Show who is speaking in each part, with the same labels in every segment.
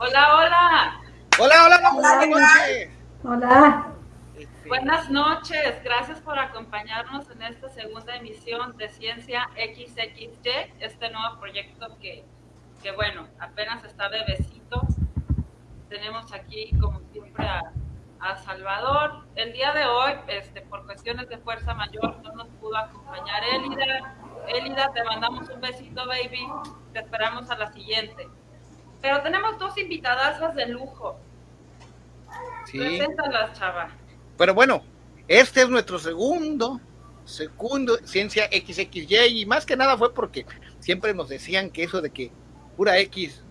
Speaker 1: Hola, hola.
Speaker 2: Hola, hola, buenas noches.
Speaker 3: Hola.
Speaker 1: Buenas noches, gracias por acompañarnos en esta segunda emisión de Ciencia XXY, este nuevo proyecto que, que bueno, apenas está bebecito. Tenemos aquí, como siempre, a, a Salvador. El día de hoy, este, por cuestiones de fuerza mayor, no nos pudo acompañar Elida. Elida, te mandamos un besito, baby. Te esperamos a la siguiente. Pero tenemos dos invitadas de lujo.
Speaker 2: Sí.
Speaker 1: Preséntalas, chava.
Speaker 2: Pero bueno, este es nuestro segundo, segundo Ciencia XXY y más que nada fue porque siempre nos decían que eso de que pura X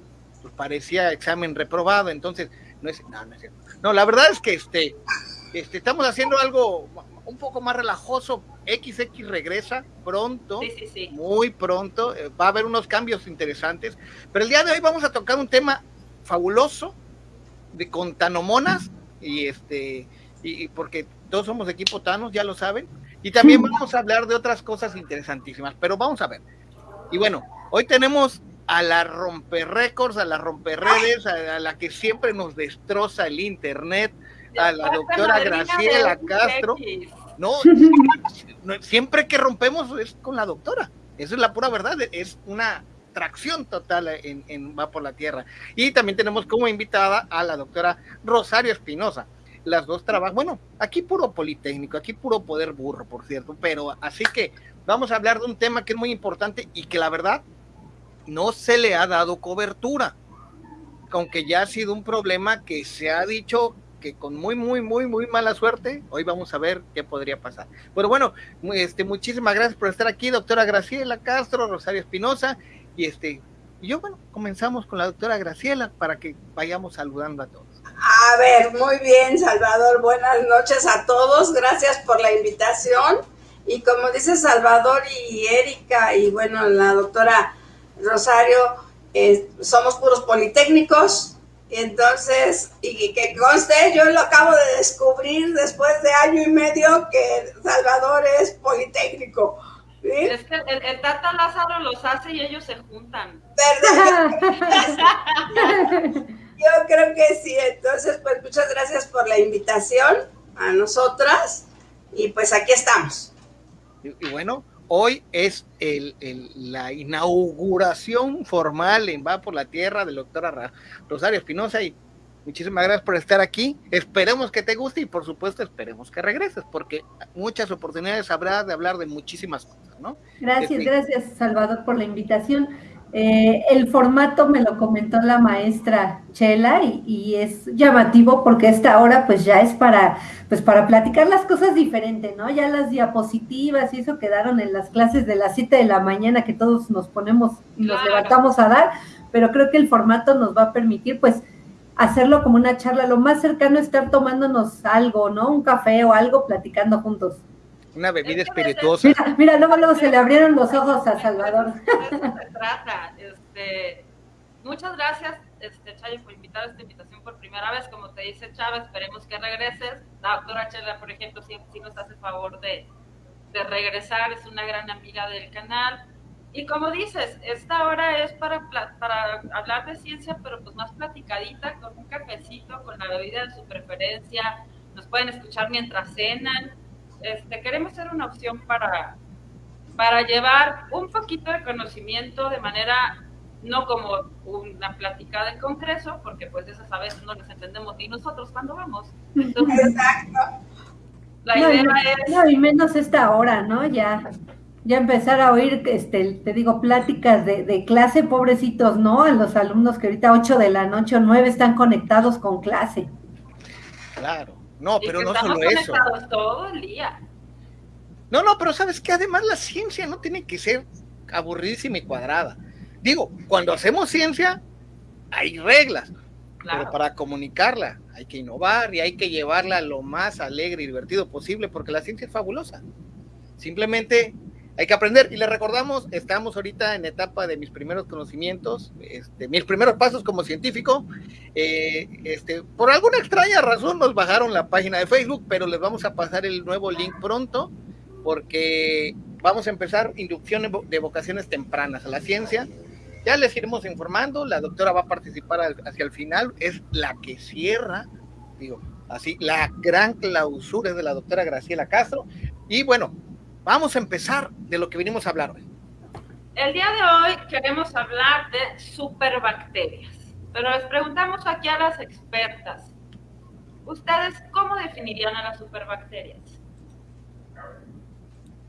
Speaker 2: pues parecía examen reprobado, entonces no es, no, no es cierto. No, la verdad es que este, este estamos haciendo algo un poco más relajoso. XX regresa pronto,
Speaker 1: Sí, sí, sí.
Speaker 2: muy pronto. eh, Va a haber unos cambios interesantes. Pero el día de hoy vamos a tocar un tema fabuloso de con tanomonas y este y, y porque todos somos de equipo Thanos, ya lo saben. Y también vamos a hablar de otras cosas interesantísimas. Pero vamos a ver. Y bueno, hoy tenemos a la romper récords, a la romper redes, a, a la que siempre nos destroza el internet, a la doctora Graciela Castro. No, siempre que rompemos es con la doctora. Esa es la pura verdad. Es una tracción total en, en Va por la Tierra. Y también tenemos como invitada a la doctora Rosario Espinosa. Las dos trabajan, bueno, aquí puro politécnico, aquí puro poder burro, por cierto, pero así que vamos a hablar de un tema que es muy importante y que la verdad no se le ha dado cobertura, aunque ya ha sido un problema que se ha dicho que con muy, muy, muy, muy mala suerte, hoy vamos a ver qué podría pasar. Pero bueno, este, muchísimas gracias por estar aquí, doctora Graciela Castro, Rosario Espinosa, y este, yo, bueno, comenzamos con la doctora Graciela para que vayamos saludando a todos.
Speaker 4: A ver, muy bien, Salvador. Buenas noches a todos. Gracias por la invitación. Y como dice Salvador y Erika y bueno, la doctora Rosario, eh, somos puros politécnicos. Entonces, y que conste, yo lo acabo de descubrir después de año y medio que Salvador es politécnico. ¿sí?
Speaker 1: Es que el, el Tata Lázaro los hace y ellos se juntan.
Speaker 4: ¿Verdad? Yo creo que sí, entonces pues muchas gracias por la invitación a nosotras y pues aquí estamos.
Speaker 2: Y, y bueno, hoy es el, el- la inauguración formal en Va por la Tierra de la doctora Ra- Rosario Espinosa y muchísimas gracias por estar aquí. Esperemos que te guste y por supuesto esperemos que regreses porque muchas oportunidades habrá de hablar de muchísimas cosas, ¿no?
Speaker 3: Gracias,
Speaker 2: Este-
Speaker 3: gracias Salvador por la invitación. Eh, el formato me lo comentó la maestra Chela y, y es llamativo porque esta hora pues ya es para pues para platicar las cosas diferente, ¿no? Ya las diapositivas y eso quedaron en las clases de las 7 de la mañana que todos nos ponemos y nos
Speaker 1: Claro.
Speaker 3: levantamos a dar, pero creo que el formato nos va a permitir pues hacerlo como una charla, lo más cercano a estar tomándonos algo, ¿no? Un café o algo platicando juntos.
Speaker 2: Una bebida
Speaker 1: Es que
Speaker 2: espirituosa.
Speaker 3: Mira, mira, luego, luego se le abrieron los ojos a Salvador.
Speaker 1: De eso se trata. Este, muchas gracias, este, Chayo, por invitar a esta invitación por primera vez. Como te dice Chava, esperemos que regreses. La doctora Chela, por ejemplo, sí, sí nos hace favor de, de regresar, es una gran amiga del canal. Y como dices, esta hora es para, para hablar de ciencia, pero pues más platicadita, con un cafecito, con la bebida de su preferencia. Nos pueden escuchar mientras cenan. Este, queremos ser una opción para, para llevar un poquito de conocimiento de manera no como una plática del Congreso, porque pues esas a veces no las entendemos ni nosotros cuando vamos. Entonces,
Speaker 4: Exacto.
Speaker 1: la
Speaker 3: No,
Speaker 1: idea
Speaker 3: no,
Speaker 1: es...
Speaker 3: no, y menos esta hora, ¿no? Ya, ya empezar a oír, este, te digo, pláticas de, de clase, pobrecitos, ¿no? A los alumnos que ahorita 8 de la noche o 9 están conectados con clase.
Speaker 2: Claro. No, pero no solo eso.
Speaker 1: conectados todo el día.
Speaker 2: No, no, pero sabes que además la ciencia no tiene que ser aburridísima y cuadrada. Digo, cuando hacemos ciencia, hay reglas,
Speaker 1: Claro.
Speaker 2: pero para comunicarla hay que innovar y hay que llevarla lo más alegre y divertido posible, porque la ciencia es fabulosa. Simplemente hay que aprender. Y le recordamos, estamos ahorita en etapa de mis primeros conocimientos, este, mis primeros pasos como científico. Eh, este, por alguna extraña razón nos bajaron la página de Facebook, pero les vamos a pasar el nuevo link pronto, porque vamos a empezar inducción de vocaciones tempranas a la ciencia. Ya les iremos informando, la doctora va a participar hacia el final, es la que cierra, digo, así, la gran clausura es de la doctora Graciela Castro. Y bueno, vamos a empezar de lo que vinimos a hablar hoy.
Speaker 1: El día de hoy queremos hablar de superbacterias, pero les preguntamos aquí a las expertas, ¿ustedes cómo definirían a las superbacterias?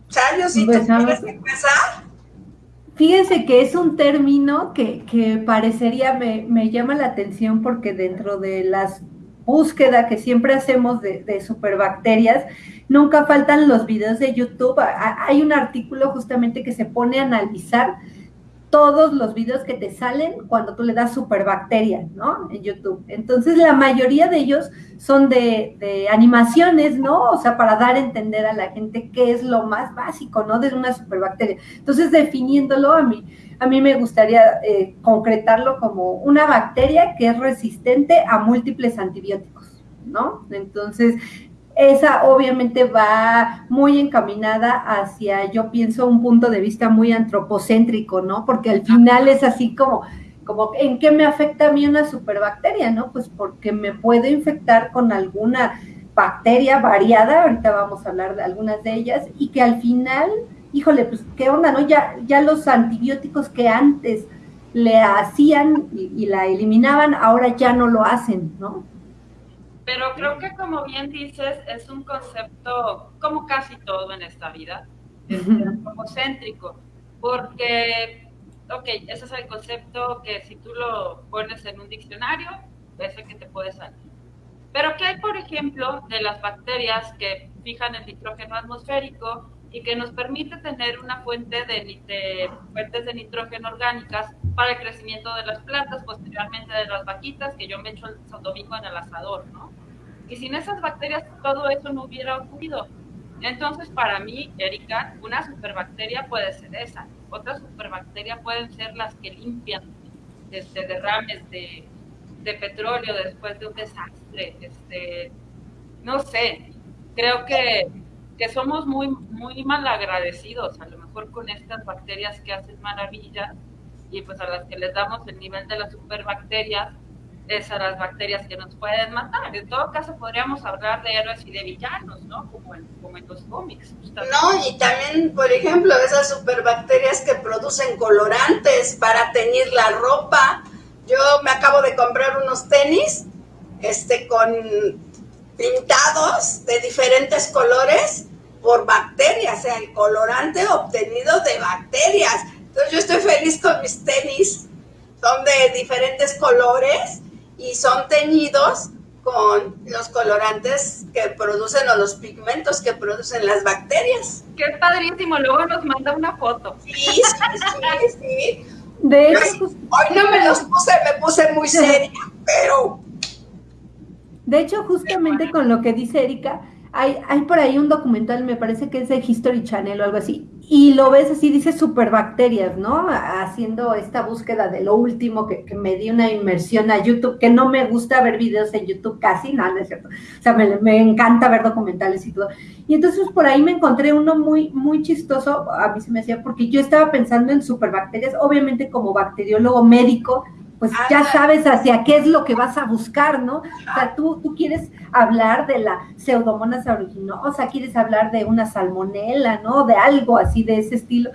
Speaker 4: Chayo, si quieres empezar.
Speaker 3: Fíjense que es un término que, que parecería, me, me, llama la atención porque dentro de las búsquedas que siempre hacemos de, de superbacterias, nunca faltan los videos de YouTube. Hay un artículo justamente que se pone a analizar todos los videos que te salen cuando tú le das superbacterias, ¿no? En YouTube. Entonces, la mayoría de ellos son de, animaciones, ¿no? O sea, para dar a entender a la gente qué es lo más básico, ¿no? De una superbacteria. Entonces, definiéndolo a mí, a mí me gustaría eh, concretarlo como una bacteria que es resistente a múltiples antibióticos, ¿no? Entonces, esa obviamente va muy encaminada hacia, yo pienso, un punto de vista muy antropocéntrico, ¿no? Porque al final es así como, como, ¿en qué me afecta a mí una superbacteria, no? Pues porque me puedo infectar con alguna bacteria variada, ahorita vamos a hablar de algunas de ellas, y que al final, híjole, pues qué onda, ¿no? Ya, ya los antibióticos que antes le hacían y, y la eliminaban, ahora ya no lo hacen, ¿no?
Speaker 1: Pero creo que como bien dices, es un concepto, como casi todo en esta vida, es céntrico, porque, ok, ese es el concepto que si tú lo pones en un diccionario, es el que te puede salir. Pero ¿qué hay, por ejemplo, de las bacterias que fijan el nitrógeno atmosférico y que nos permite tener una fuente de, de, fuentes de nitrógeno orgánicas para el crecimiento de las plantas, posteriormente de las vaquitas, que yo me echo el domingo en el asador, ¿no? Y sin esas bacterias todo eso no hubiera ocurrido. Entonces, para mí, Erika, una superbacteria puede ser esa. Otras superbacterias pueden ser las que limpian este, derrames de, de petróleo después de un desastre. Este, no sé, creo que, que somos muy, muy mal agradecidos, a lo mejor con estas bacterias que hacen maravillas y pues a las que les damos el nivel de las superbacterias es a las bacterias que nos pueden matar. En todo caso, podríamos hablar de héroes y de villanos, ¿no? Como en, como en los cómics.
Speaker 4: No, y también, por ejemplo, esas superbacterias que producen colorantes para teñir la ropa. Yo me acabo de comprar unos tenis este, con pintados de diferentes colores por bacterias, o sea, el colorante obtenido de bacterias. Entonces yo estoy feliz con mis tenis, son de diferentes colores y son teñidos con los colorantes que producen o los pigmentos que producen las bacterias.
Speaker 1: Qué padrísimo, luego nos manda una foto.
Speaker 4: Sí, sí, sí, sí. De hecho, hoy no me los puse, me puse muy seria, pero...
Speaker 3: De hecho, justamente con lo que dice Erika, hay, hay por ahí un documental, me parece que es de History Channel o algo así, y lo ves así, dice superbacterias, ¿no? Haciendo esta búsqueda de lo último que, me di una inmersión a YouTube, que no me gusta ver videos en YouTube casi, nada, no es cierto. O sea, me, me, encanta ver documentales y todo. Y entonces por ahí me encontré uno muy, muy chistoso, a mí se me hacía, porque yo estaba pensando en superbacterias, obviamente como bacteriólogo médico, pues ah, ya sabes hacia qué es lo que vas a buscar, ¿no? O sea, tú, tú quieres hablar de la pseudomonas aeruginosa, quieres hablar de una salmonela, ¿no? De algo así de ese estilo.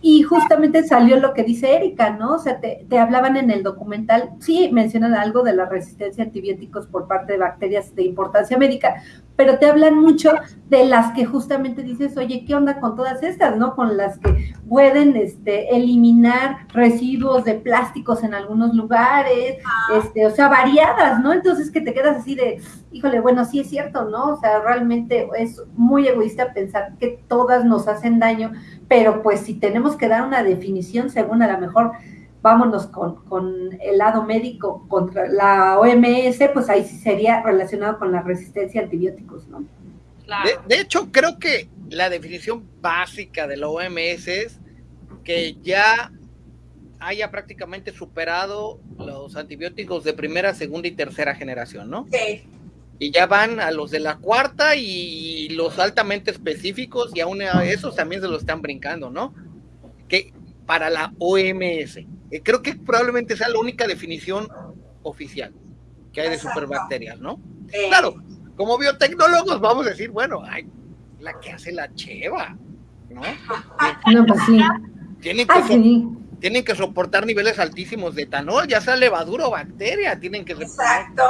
Speaker 3: Y justamente salió lo que dice Erika, ¿no? O sea, te, te, hablaban en el documental, sí, mencionan algo de la resistencia a antibióticos por parte de bacterias de importancia médica, pero te hablan mucho de las que justamente dices, oye, ¿qué onda con todas estas, no? Con las que pueden este, eliminar residuos de plásticos en algunos lugares, este, o sea, variadas, ¿no? Entonces que te quedas así de, híjole, bueno, sí es cierto, ¿no? O sea, realmente es muy egoísta pensar que todas nos hacen daño, pero pues si tenemos que dar una definición según a lo mejor vámonos con, el lado médico contra la OMS, pues ahí sí sería relacionado con la resistencia a antibióticos, ¿no?
Speaker 2: De, hecho, creo que la definición básica de la OMS es que ya haya prácticamente superado los antibióticos de primera, segunda y tercera generación, ¿no? Sí. Y ya van a los de la cuarta y los altamente específicos y aún a esos también se los están brincando, ¿no? Que para la OMS. Eh, creo que probablemente sea la única definición oficial que hay de superbacterias, ¿no? Claro, como biotecnólogos vamos a decir, bueno, ay, la que hace la cheva, ¿no?
Speaker 3: No, pues sí.
Speaker 2: Tienen que,
Speaker 3: Ah, sí.
Speaker 2: tienen que soportar niveles altísimos de etanol, ya sea levadura o bacteria, tienen que
Speaker 4: Exacto.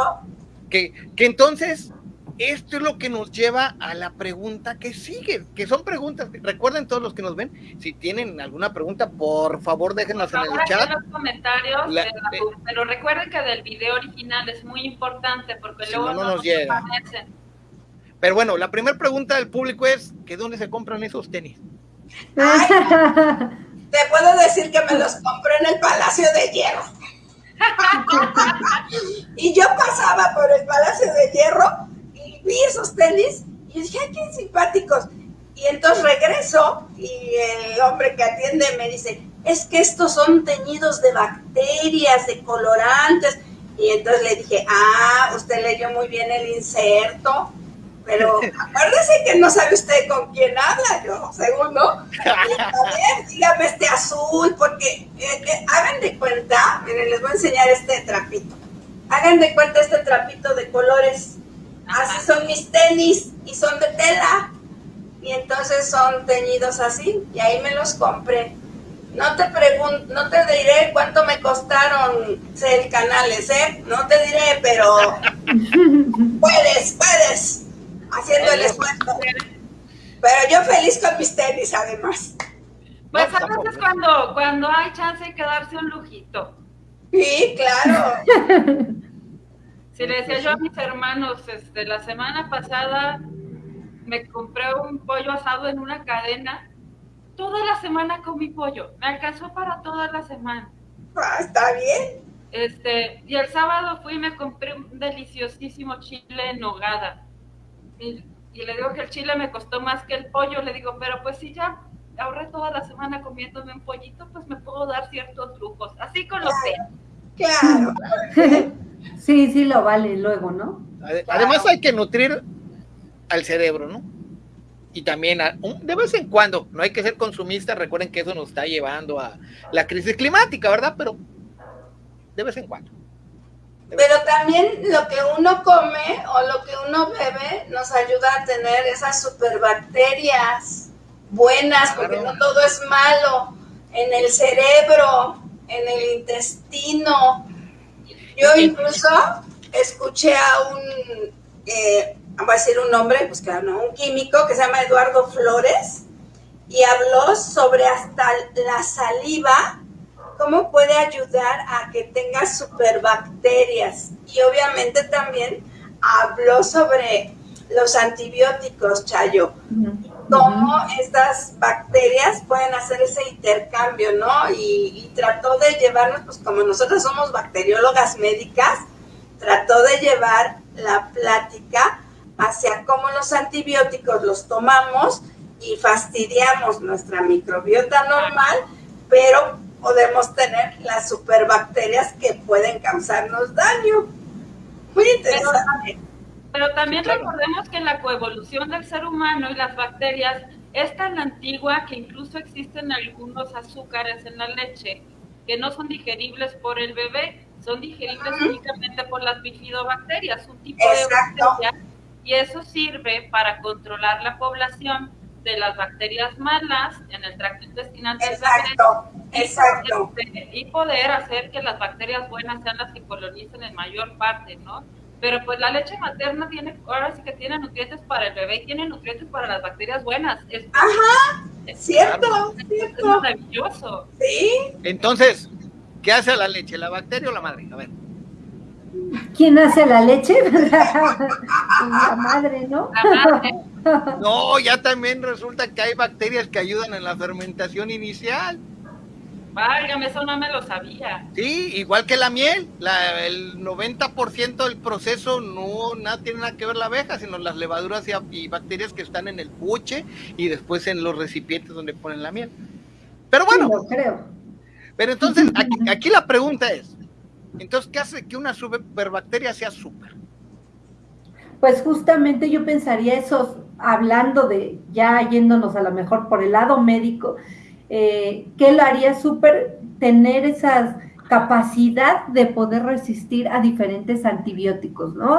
Speaker 2: que, que entonces esto es lo que nos lleva a la pregunta que sigue, que son preguntas, recuerden todos los que nos ven, si tienen alguna pregunta, por favor déjenlas en el chat.
Speaker 1: en los comentarios,
Speaker 2: La-
Speaker 1: de la- pero recuerden que del video original es muy importante porque
Speaker 2: Si
Speaker 1: luego
Speaker 2: no, no nos llega.
Speaker 1: aparecen.
Speaker 2: Pero bueno, la primera pregunta del público es, ¿que dónde se compran esos tenis?
Speaker 4: Te puedo decir que me los compré en el Palacio de Hierro. y yo pasaba por el Palacio de Hierro vi esos tenis y dije, ay, qué simpáticos. Y entonces regreso y el hombre que atiende me dice, es que estos son teñidos de bacterias, de colorantes. Y entonces le dije, ah, usted leyó muy bien el inserto, pero acuérdese que no sabe usted con quién habla, yo, según no. Y, a ver, dígame este azul, porque eh, eh, hagan de cuenta, miren, les voy a enseñar este trapito. Hagan de cuenta este trapito de colores. Así son mis tenis y son de tela. Y entonces son teñidos así, y ahí me los compré. No te pregun no te diré cuánto me costaron el canales, ¿eh? No te diré, pero puedes, puedes, haciendo el esfuerzo. Pero yo feliz con mis tenis, además.
Speaker 1: Pues a veces cuando, cuando hay chance de quedarse un lujito.
Speaker 4: Sí, claro.
Speaker 1: Si le decía yo a mis hermanos, este, la semana pasada me compré un pollo asado en una cadena. Toda la semana comí pollo. Me alcanzó para toda la semana.
Speaker 4: Ah, está bien.
Speaker 1: Este, y el sábado fui y me compré un deliciosísimo chile en nogada. Y, y le digo que el chile me costó más que el pollo. Le digo, pero pues si ya ahorré toda la semana comiéndome un pollito, pues me puedo dar ciertos lujos. Así con los tenis.
Speaker 4: Claro.
Speaker 3: Sí, sí lo vale luego, ¿no?
Speaker 2: Ade- Además hay que nutrir al cerebro, ¿no? Y también a- un- de vez en cuando, no hay que ser consumistas, recuerden que eso nos está llevando a la crisis climática, ¿verdad? Pero de vez en cuando.
Speaker 4: Pero también lo que uno come o lo que uno bebe nos ayuda a tener esas superbacterias buenas, porque no todo es malo. En el cerebro, en el intestino. Yo incluso escuché a un, eh, a decir un nombre, pues claro, un químico que se llama Eduardo Flores y habló sobre hasta la saliva cómo puede ayudar a que tengas superbacterias. Y obviamente también habló sobre los antibióticos, Chayo. Cómo estas bacterias pueden hacer ese intercambio, ¿no? Y, y trató de llevarnos, pues como nosotros somos bacteriólogas médicas, trató de llevar la plática hacia cómo los antibióticos los tomamos y fastidiamos nuestra microbiota normal, pero podemos tener las superbacterias que pueden causarnos daño. Muy interesante.
Speaker 1: Pero también
Speaker 2: Sí, claro.
Speaker 1: recordemos que la coevolución del ser humano y las bacterias es tan antigua que incluso existen algunos azúcares en la leche que no son digeribles por el bebé, son digeribles
Speaker 4: Ujú.
Speaker 1: únicamente por las bifidobacterias, un tipo
Speaker 4: Exacto.
Speaker 1: de bacteria, y eso sirve para controlar la población de las bacterias malas en el tracto intestinal del bebé
Speaker 4: Exacto, exacto.
Speaker 1: y poder hacer que las bacterias buenas sean las que colonicen en mayor parte, ¿no? Pero pues la leche materna tiene, ahora sí que tiene nutrientes para el bebé y tiene nutrientes para las bacterias buenas. Es,
Speaker 4: Ajá,
Speaker 1: es-
Speaker 4: cierto,
Speaker 1: es
Speaker 4: cierto.
Speaker 1: maravilloso.
Speaker 4: Sí,
Speaker 2: Entonces, ¿qué hace la leche? ¿La bacteria o la madre? A ver.
Speaker 3: ¿Quién hace la leche? la madre, ¿no?
Speaker 1: La madre,
Speaker 2: No, ya también resulta que hay bacterias que ayudan en la fermentación inicial.
Speaker 1: Válgame, eso no me lo sabía.
Speaker 2: Sí, igual que la miel, la- el 90% del proceso no nada, tiene nada que ver la abeja, sino las levaduras y, y bacterias que están en el puche y después en los recipientes donde ponen la miel. Pero bueno,
Speaker 3: Sí, lo creo.
Speaker 2: pero entonces aquí, aquí la pregunta es, entonces, ¿qué hace que una superbacteria sea super?
Speaker 3: Pues justamente yo pensaría eso, hablando de, ya yéndonos a lo mejor por el lado médico, eh, ¿qué lo haría súper tener esas capacidad de poder resistir a diferentes antibióticos, ¿no?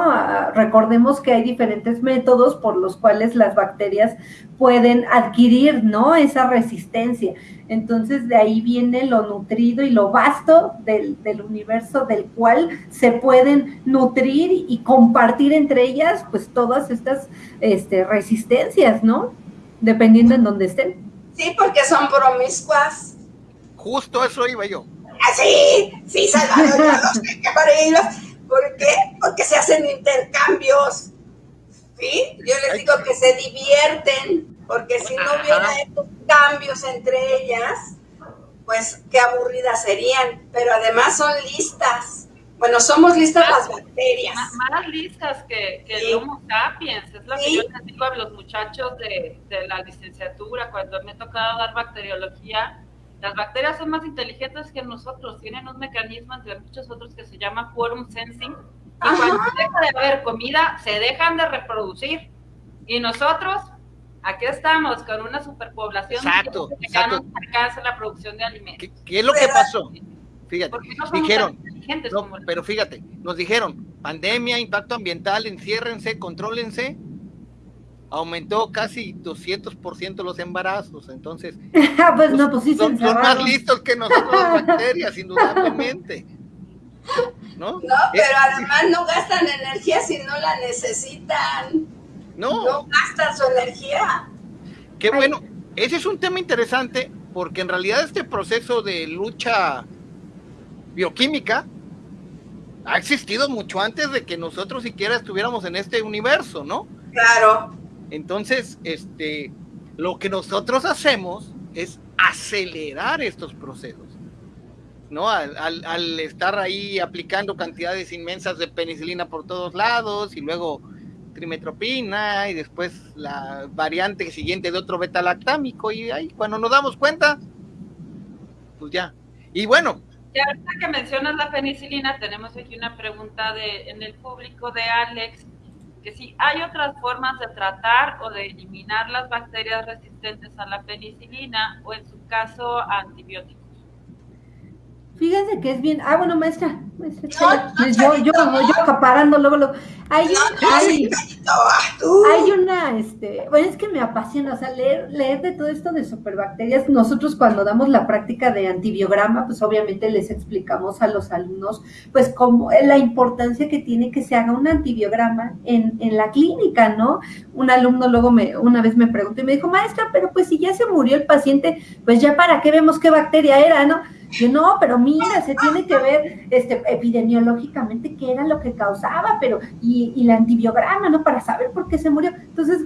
Speaker 3: recordemos que hay diferentes métodos por los cuales las bacterias pueden adquirir, ¿no? Esa resistencia. Entonces, de ahí viene lo nutrido y lo vasto del, universo del cual se pueden nutrir y compartir entre ellas, pues, todas estas este, resistencias, ¿no? Dependiendo en dónde estén.
Speaker 4: Sí, porque son promiscuas.
Speaker 2: Justo eso iba yo.
Speaker 4: Sí, sí, Salvador, ¿Por qué? Porque se hacen intercambios. ¿Sí? Yo les digo que se divierten, porque si no hubiera estos cambios entre ellas, pues qué aburridas serían. Pero además son listas. Bueno, somos listas las bacterias.
Speaker 1: Más, listas que, el Homo sapiens. Es lo que yo les digo a los muchachos de, de la licenciatura cuando me ha tocado dar bacteriología las bacterias son más inteligentes que nosotros, tienen un mecanismo entre muchos otros que se llama quorum sensing. Y cuando deja de haber comida, se dejan de reproducir. Y nosotros, aquí estamos con una superpoblación
Speaker 2: exacto,
Speaker 1: que ya no alcanza la producción de alimentos.
Speaker 2: ¿Qué, es lo que pasó? Fíjate, dijeron, pero fíjate, nos dijeron, pandemia, impacto ambiental, enciérrense, contrólense, aumentó casi 200% los embarazos, entonces
Speaker 3: ah, pues no, pues sí
Speaker 2: son, más listos que nosotros las bacterias, indudablemente.
Speaker 4: ¿No? no pero además no gastan energía si no la necesitan.
Speaker 2: No.
Speaker 4: No gastan su energía.
Speaker 2: Qué bueno. Ese es un tema interesante porque en realidad este proceso de lucha bioquímica ha existido mucho antes de que nosotros siquiera estuviéramos en este universo, ¿no?
Speaker 4: Claro.
Speaker 2: Entonces, este, lo que nosotros hacemos es acelerar estos procesos, ¿no? Al, estar ahí aplicando cantidades inmensas de penicilina por todos lados y luego trimetropina y después la variante siguiente de otro beta-lactámico y ahí cuando nos damos cuenta, pues ya. Y bueno.
Speaker 1: Ya ahorita que mencionas la penicilina, tenemos aquí una pregunta de, en el público de Alex que sí hay otras formas de tratar o de eliminar las bacterias resistentes a la penicilina o en su caso antibióticos.
Speaker 3: Fíjense que es bien. Ah, bueno, maestra. maestra yo, yo, yo, acaparando luego, luego. Hay, hay, hay, una, este, bueno, es que me apasiona, o sea, leer, leer de todo esto de superbacterias. Nosotros cuando damos la práctica de antibiograma, pues obviamente les explicamos a los alumnos, pues, cómo la importancia que tiene que se haga un antibiograma en, en la clínica, ¿no? Un alumno luego me, una vez me preguntó y me dijo, maestra, pero pues si ya se murió el paciente, pues ya para qué vemos qué bacteria era, ¿no? Yo no, pero mira, se tiene que ver este, epidemiológicamente qué era lo que causaba, pero y, y la antibiograma, ¿no? Para saber por qué se murió. Entonces,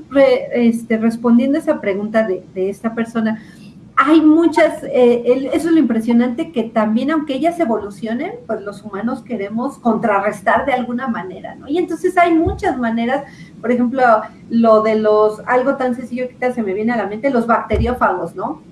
Speaker 3: este, respondiendo a esa pregunta de, de esta persona, hay muchas, eh, eso es lo impresionante, que también aunque ellas evolucionen, pues los humanos queremos contrarrestar de alguna manera, ¿no? Y entonces hay muchas maneras, por ejemplo, lo de los, algo tan sencillo que se me viene a la mente, los bacteriófagos, ¿no?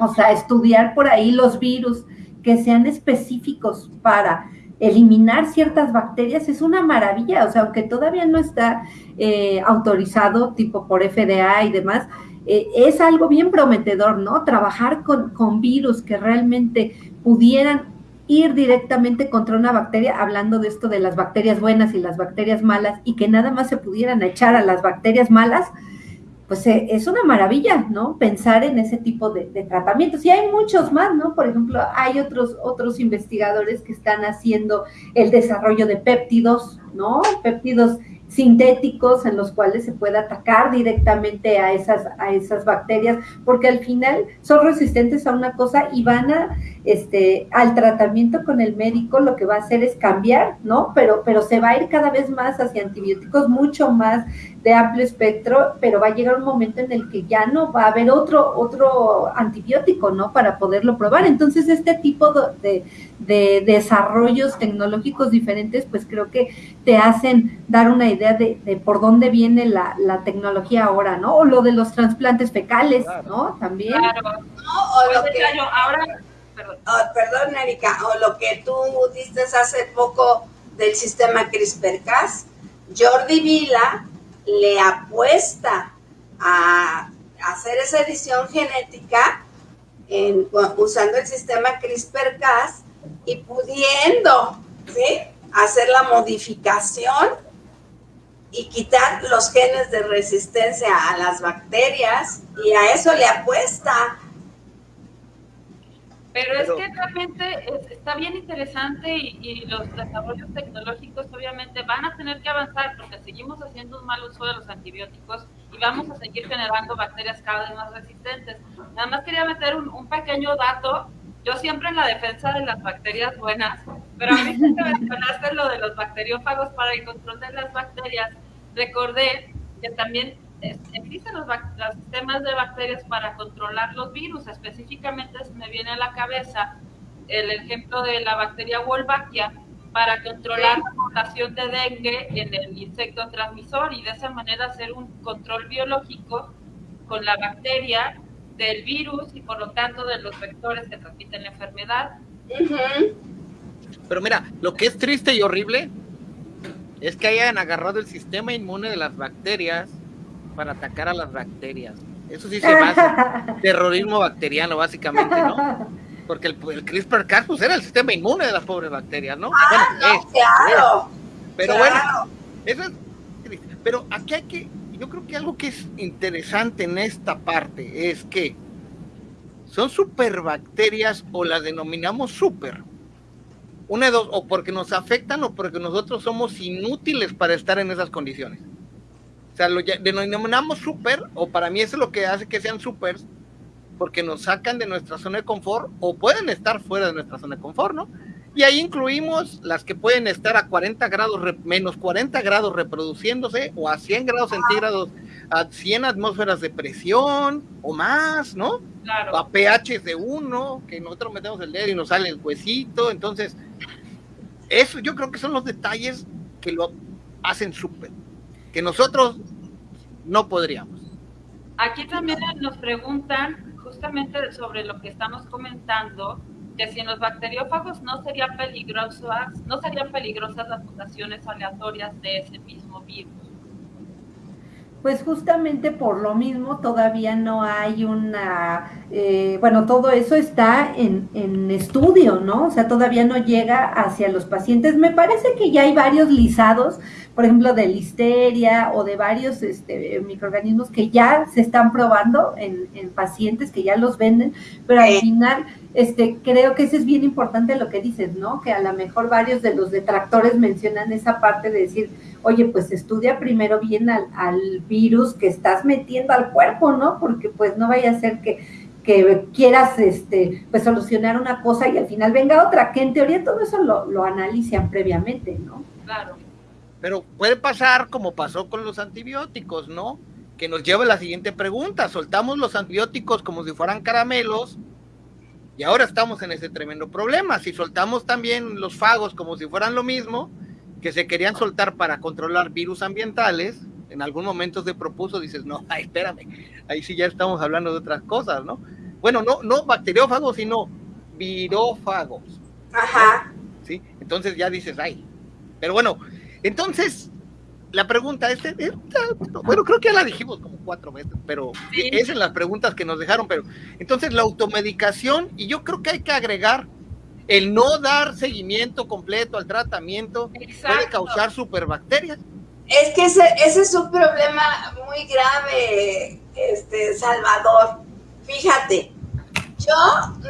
Speaker 3: O sea, estudiar por ahí los virus que sean específicos para eliminar ciertas bacterias es una maravilla, o sea, aunque todavía no está eh, autorizado tipo por FDA y demás, eh, es algo bien prometedor, ¿no? Trabajar con, con virus que realmente pudieran ir directamente contra una bacteria, hablando de esto de las bacterias buenas y las bacterias malas, y que nada más se pudieran echar a las bacterias malas, pues eh, es una maravilla, ¿no? Pensar en ese tipo de, tratamientos. Y hay muchos más, ¿no? Por ejemplo, hay otros, otros investigadores que están haciendo el desarrollo de péptidos, ¿no? Péptidos sintéticos en los cuales se puede atacar directamente a esas, a esas bacterias, porque al final son resistentes a una cosa y van a, este, al tratamiento con el médico, lo que va a hacer es cambiar, ¿no? Pero, pero se va a ir cada vez más hacia antibióticos, mucho más de amplio espectro, pero va a llegar un momento en el que ya no va a haber otro, otro antibiótico, ¿no? Para poderlo probar. Entonces, este tipo de, de desarrollos tecnológicos diferentes, pues creo que te hacen dar una idea de, de por dónde viene la, la, tecnología ahora, ¿no? O lo de los trasplantes fecales, ¿no? También.
Speaker 1: Claro. o lo que, ahora,
Speaker 4: perdón. Oh, Erika, o lo que tú dices hace poco del sistema CRISPR-Cas, Jordi Vila le apuesta a hacer esa edición genética usando el sistema CRISPR-Cas y pudiendo ¿sí? hacer la modificación y quitar los genes de resistencia a las bacterias y a eso le apuesta.
Speaker 1: Pero, es que realmente está bien interesante y, los desarrollos tecnológicos obviamente van a tener que avanzar porque seguimos haciendo un mal uso de los antibióticos y vamos a seguir generando bacterias cada vez más resistentes. Nada más quería meter un, un pequeño dato. Yo siempre en la defensa de las bacterias buenas, pero a mí que mencionaste lo de los bacteriófagos para el control de las bacterias, recordé que también existen los, sistemas de bacterias para controlar los virus. Específicamente se me viene a la cabeza el ejemplo de la bacteria Wolbachia para controlar la población de dengue en el insecto transmisor y de esa manera hacer un control biológico con la bacteria del virus y por lo tanto de los vectores que transmiten la enfermedad.
Speaker 2: Pero mira, lo que es triste y horrible es que hayan agarrado el sistema inmune de las bacterias para atacar a las bacterias. Eso sí se basa terrorismo bacteriano, básicamente, ¿no? Porque el, CRISPR-Cas pues, era el sistema inmune de las pobres bacterias, ¿no?
Speaker 4: Ah, bueno, claro.
Speaker 2: Pero bueno, eso es Pero aquí hay que, yo creo que algo que es interesante en esta parte es que son superbacterias o las denominamos super. Una de dos, o porque nos afectan o porque nosotros somos inútiles para estar en esas condiciones. Sea, lo denominamos super, o para mí eso es lo que hace que sean supers, porque nos sacan de nuestra zona de confort o pueden estar fuera de nuestra zona de confort, ¿no? Y ahí incluimos las que pueden estar a 40 grados, menos 40 grados reproduciéndose o a 100 grados centígrados, a 100 atmósferas de presión o más, ¿no?
Speaker 1: Claro.
Speaker 2: A pH de 1, que nosotros metemos el dedo y nos sale el huesito. Entonces, eso yo creo que son los detalles que lo hacen súper que nosotros no podríamos.
Speaker 1: Aquí también nos preguntan justamente sobre lo que estamos comentando, que si en los bacteriófagos no serían peligrosas, no serían peligrosas las mutaciones aleatorias de ese mismo virus.
Speaker 3: Pues justamente por lo mismo todavía no hay una, eh, bueno, todo eso está en, en, estudio, ¿no? O sea, todavía no llega hacia los pacientes. Me parece que ya hay varios lisados, por ejemplo, de listeria o de varios este, microorganismos que ya se están probando en, en pacientes, que ya los venden, pero al final este, creo que eso es bien importante lo que dices, ¿no? Que a lo mejor varios de los detractores mencionan esa parte de decir, oye, pues estudia primero bien al, al virus que estás metiendo al cuerpo, ¿no? Porque pues no vaya a ser que, que quieras este, pues solucionar una cosa y al final venga otra, que en teoría todo eso lo, lo analizan previamente, ¿no?
Speaker 1: Claro.
Speaker 2: Pero puede pasar como pasó con los antibióticos, ¿no? Que nos lleva a la siguiente pregunta, soltamos los antibióticos como si fueran caramelos y ahora estamos en ese tremendo problema. Si soltamos también los fagos como si fueran lo mismo, que se querían soltar para controlar virus ambientales, en algún momento se propuso, dices, no, ay, espérame, ahí sí ya estamos hablando de otras cosas, ¿no? Bueno, no, no bacteriófagos, sino virófagos.
Speaker 4: Ajá.
Speaker 2: ¿Sí? Entonces ya dices, ay. Pero bueno, entonces, la pregunta es, bueno, creo que ya la dijimos como cuatro veces, pero es en las preguntas que nos dejaron, pero entonces la automedicación, y yo creo que hay que agregar el no dar seguimiento completo al tratamiento puede causar superbacterias.
Speaker 4: Es que ese, ese es un problema muy grave, este Salvador. Fíjate, yo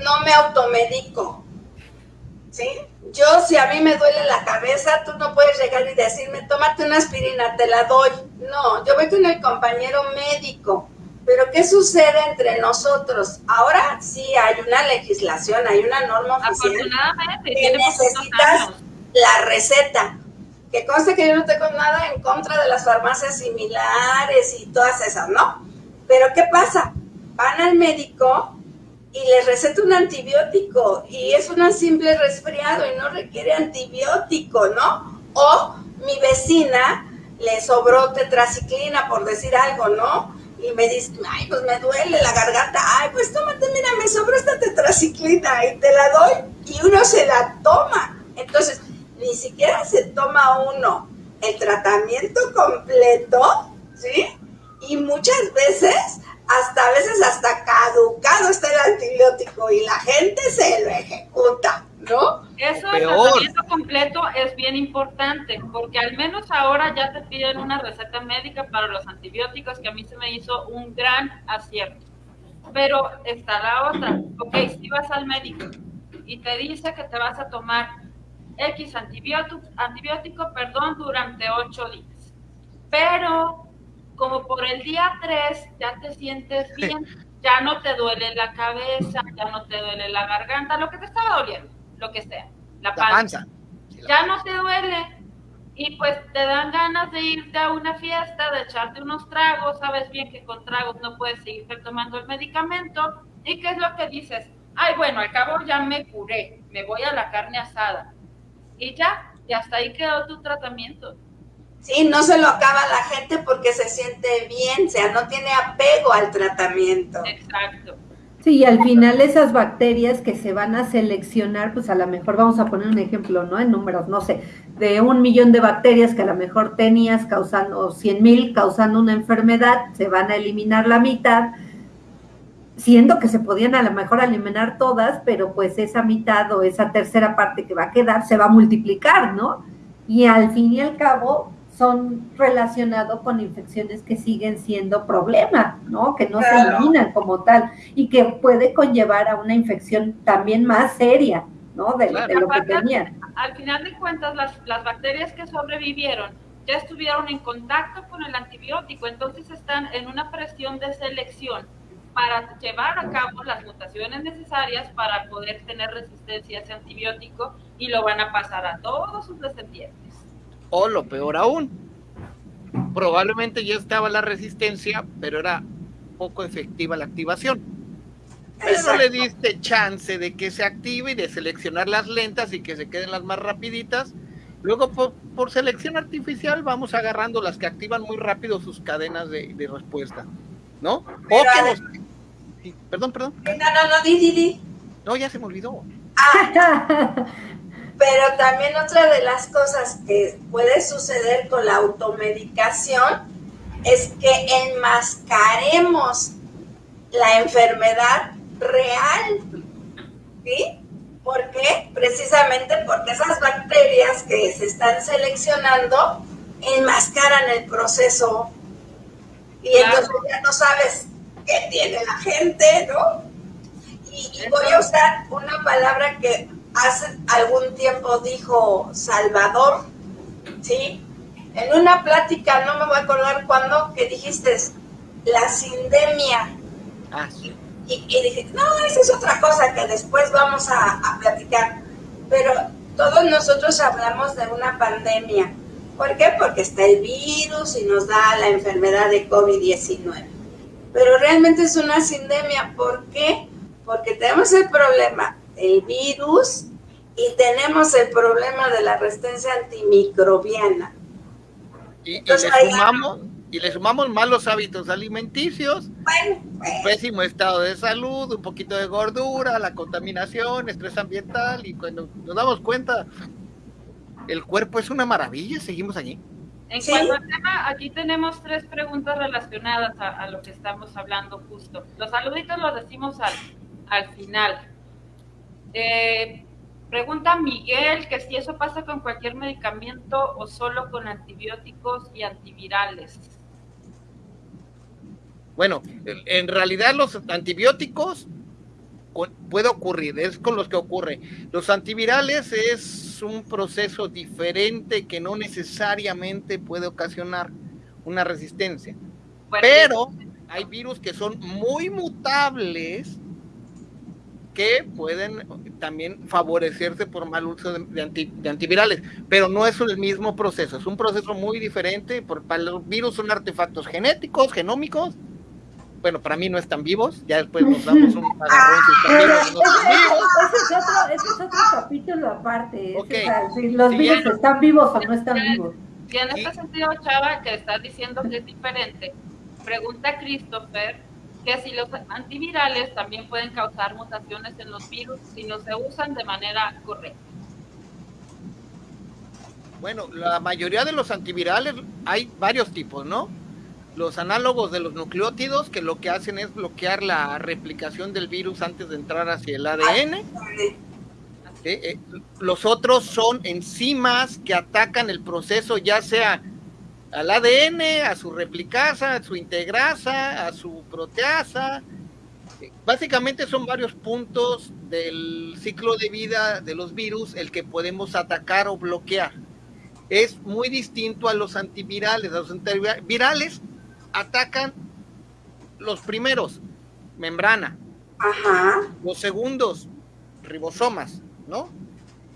Speaker 4: no me automedico, ¿sí? Yo, si a mí me duele la cabeza, tú no puedes llegar y decirme, tómate una aspirina, te la doy. No, yo voy con el compañero médico. Pero ¿qué sucede entre nosotros? Ahora sí hay una legislación, hay una norma oficial que necesitas la receta. Que conste que yo no tengo nada en contra de las farmacias similares y todas esas, ¿no? Pero ¿qué pasa? Van al médico y les receta un antibiótico y es un simple resfriado y no requiere antibiótico, ¿no? O mi vecina le sobró tetraciclina, por decir algo, ¿no? Y me dice, ay, pues me duele la garganta, ay, pues tómate, mira, me sobró esta tetraciclina y te la doy y uno se la toma. Entonces, ni siquiera se toma uno el tratamiento completo, ¿sí? Y muchas veces hasta a veces hasta caducado está el antibiótico y la gente se lo ejecuta, ¿no?
Speaker 1: Eso el tratamiento completo es bien importante, porque al menos ahora ya te piden una receta médica para los antibióticos, que a mí se me hizo un gran acierto. Pero está la otra, ok, si vas al médico y te dice que te vas a tomar X antibiótico, antibiótico perdón, durante ocho días, pero como por el día 3 ya te sientes bien, ya no te duele la cabeza, ya no te duele la garganta, lo que te estaba doliendo, lo que sea, la panza. ya no te duele y pues te dan ganas de irte a una fiesta, de echarte unos tragos, sabes bien que con tragos no puedes seguir tomando el medicamento y qué es lo que dices, ay bueno, al cabo ya me curé, me voy a la carne asada y ya, y hasta ahí quedó tu tratamiento.
Speaker 4: Sí, no se lo acaba la gente porque se siente bien, o sea, no tiene apego al tratamiento.
Speaker 1: Exacto.
Speaker 3: Sí, y al final esas bacterias que se van a seleccionar, pues a lo mejor vamos a poner un ejemplo, ¿no? En números, no sé, de un millón de bacterias que a lo mejor tenías causando, cien mil causando una enfermedad, se van a eliminar la mitad, siendo que se podían a lo mejor eliminar todas, pero pues esa mitad o esa tercera parte que va a quedar se va a multiplicar, ¿no? Y al fin y al cabo, son relacionados con infecciones que siguen siendo problema, ¿no? Que no se eliminan como tal y que puede conllevar a una infección también más seria, ¿no? De, lo que tenían.
Speaker 1: Al final de cuentas, las, las bacterias que sobrevivieron ya estuvieron en contacto con el antibiótico, entonces están en una presión de selección para llevar a cabo las mutaciones necesarias para poder tener resistencia a ese antibiótico y lo van a pasar a todos sus descendientes.
Speaker 2: O lo peor aún, probablemente ya estaba la resistencia, pero era poco efectiva la activación. Pero le diste chance de que se active y de seleccionar las lentas y que se queden las más rapiditas. Luego, por, selección artificial, vamos agarrando las que activan muy rápido sus cadenas de, respuesta, ¿no? o que Perdón, perdón.
Speaker 4: No, no, no, di, di, di.
Speaker 2: No, ya se me olvidó.
Speaker 4: Ah. Pero también otra de las cosas que puede suceder con la automedicación es que enmascaremos la enfermedad real. ¿Sí? ¿Por qué? Precisamente porque esas bacterias que se están seleccionando enmascaran el proceso y entonces ya no sabes qué tiene la gente, ¿no? y voy a usar una palabra que hace algún tiempo dijo Salvador, ¿sí? En una plática, no me voy a acordar cuándo, que dijiste la sindemia.
Speaker 2: Ah, sí.
Speaker 4: Y, dije, no, esa es otra cosa que después vamos a, a platicar. Pero todos nosotros hablamos de una pandemia. ¿Por qué? Porque está el virus y nos da la enfermedad de COVID-19. Pero realmente es una sindemia. ¿Por qué? Porque tenemos el problema el virus y tenemos el problema de la resistencia antimicrobiana.
Speaker 2: Y, le, sumamos, y le sumamos malos hábitos alimenticios, pésimo estado de salud, un poquito de gordura, la contaminación, estrés ambiental, y cuando nos damos cuenta, el cuerpo es una maravilla, seguimos allí.
Speaker 1: En cuanto al tema, aquí tenemos tres preguntas relacionadas a, lo que estamos hablando justo. Los saluditos los decimos al, al final. Eh, pregunta Miguel que si eso pasa con cualquier medicamento o solo con antibióticos y antivirales.
Speaker 2: Bueno, en realidad los antibióticos puede ocurrir, es con los que ocurre. Los antivirales es un proceso diferente que no necesariamente puede ocasionar una resistencia. Pero hay virus que son muy mutables que pueden también favorecerse por mal uso de, antivirales, pero no es el mismo proceso, es un proceso muy diferente, por, para los virus son artefactos genéticos, genómicos, bueno, para mí no están vivos, ya después nos damos un agarrón
Speaker 3: si están vivos no están vivos. Ese es otro, ese es otro capítulo aparte, si los virus están vivos o no están vivos.
Speaker 1: Y en este sentido, Chava, que estás diciendo que es diferente, pregunta Christopher que si los antivirales también pueden causar mutaciones en los virus si no se usan de manera correcta.
Speaker 2: Bueno, la mayoría de los antivirales hay varios tipos, ¿no? los análogos de los nucleótidos que lo que hacen es bloquear la replicación del virus antes de entrar hacia el ADN. Eh, los otros son enzimas que atacan el proceso ya sea al ADN, a su replicasa, a su integrasa, a su proteasa. Básicamente son varios puntos del ciclo de vida de los virus el que podemos atacar o bloquear. Es muy distinto a los antivirales. Los antivirales atacan los primeros, membrana.
Speaker 4: Ajá.
Speaker 2: Los segundos, ribosomas, ¿no?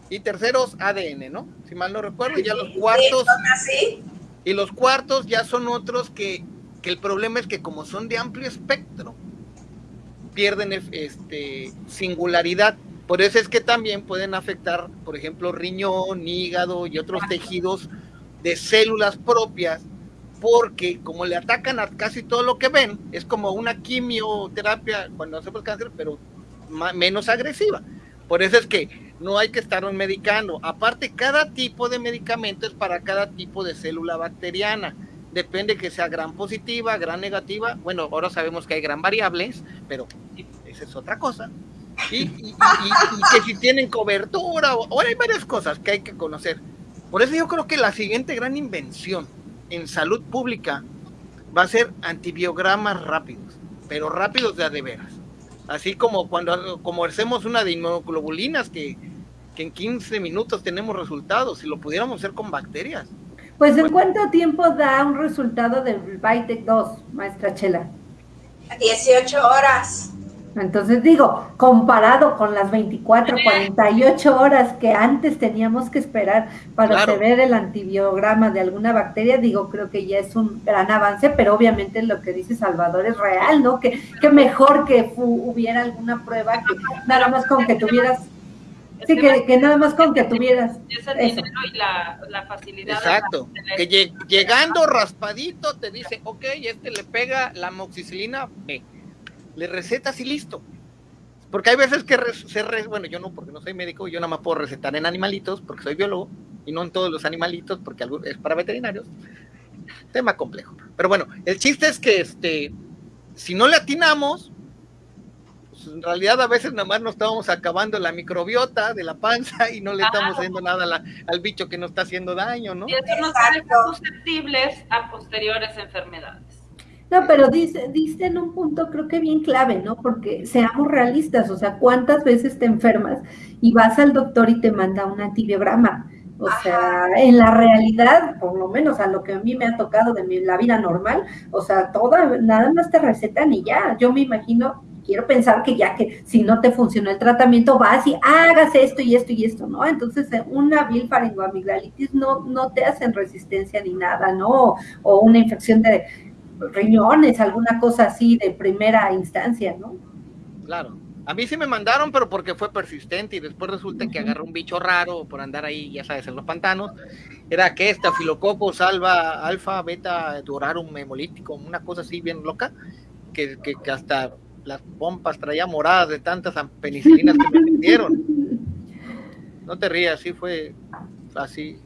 Speaker 2: Y terceros, ADN, ¿no? Si mal no recuerdo, ya los cuartos.
Speaker 4: así?
Speaker 2: Y los cuartos ya son otros que, que el problema es que como son de amplio espectro, pierden este, singularidad. Por eso es que también pueden afectar, por ejemplo, riñón, hígado y otros tejidos de células propias, porque como le atacan a casi todo lo que ven, es como una quimioterapia cuando hacemos cáncer, pero menos agresiva. Por eso es que no hay que estar medicando. Aparte, cada tipo de medicamento es para cada tipo de célula bacteriana. Depende que sea gran positiva, gran negativa. Bueno, ahora sabemos que hay gran variables, pero esa es otra cosa. Y, que si tienen cobertura, ahora hay varias cosas que hay que conocer. Por eso yo creo que la siguiente gran invención en salud pública va a ser antibiogramas rápidos, pero rápidos de a de veras. Así como cuando como hacemos una de inmunoglobulinas que, que en 15 minutos tenemos resultados, si lo pudiéramos hacer con bacterias.
Speaker 3: Pues ¿en cuánto tiempo da un resultado del Bitec 2, maestra Chela?
Speaker 4: 18 horas.
Speaker 3: Entonces digo, comparado con las 24, 48 horas que antes teníamos que esperar para claro. ver el antibiograma de alguna bacteria, digo, creo que ya es un gran avance, pero obviamente lo que dice Salvador es real, ¿no? Que, que mejor que hubiera alguna prueba que nada más con que tuvieras Sí, que, que, nada más con que tuvieras.
Speaker 1: Es el dinero y la, la facilidad.
Speaker 2: Exacto. que llegando raspadito te dice, ok, este le pega la moxicilina B le recetas y listo. Porque hay veces que se re, bueno, yo no, porque no soy médico, yo nada más puedo recetar en animalitos, porque soy biólogo, y no en todos los animalitos, porque es para veterinarios. Tema complejo. Pero bueno, el chiste es que este, si no le atinamos, pues en realidad a veces nada más nos estamos acabando la microbiota de la panza y no le estamos haciendo nada al bicho que nos está haciendo daño, ¿no?
Speaker 1: Y eso nos hace susceptibles a posteriores enfermedades.
Speaker 3: No, pero dice, dice en un punto creo que bien clave, ¿no? Porque seamos realistas, o sea, ¿cuántas veces te enfermas y vas al doctor y te manda un antibiograma? O sea, en la realidad, por lo menos a lo que a mí me ha tocado de mi, la vida normal, o sea, toda, nada más te recetan y ya. Yo me imagino, quiero pensar que ya que si no te funcionó el tratamiento, vas y hagas esto y esto y esto, ¿no? Entonces, eh, una bilfaringoamigdalitis no, no te hacen resistencia ni nada, ¿no? O una infección de riñones, alguna cosa así de primera instancia, ¿no?
Speaker 2: Claro. A mí sí me mandaron, pero porque fue persistente y después resulta que agarró un bicho raro por andar ahí, ya sabes, en los pantanos. Era que esta filocopo salva alfa, beta, durarum hemolítico, una cosa así bien loca, que, que, que hasta las pompas traía moradas de tantas penicilinas que me metieron. No te rías, sí fue así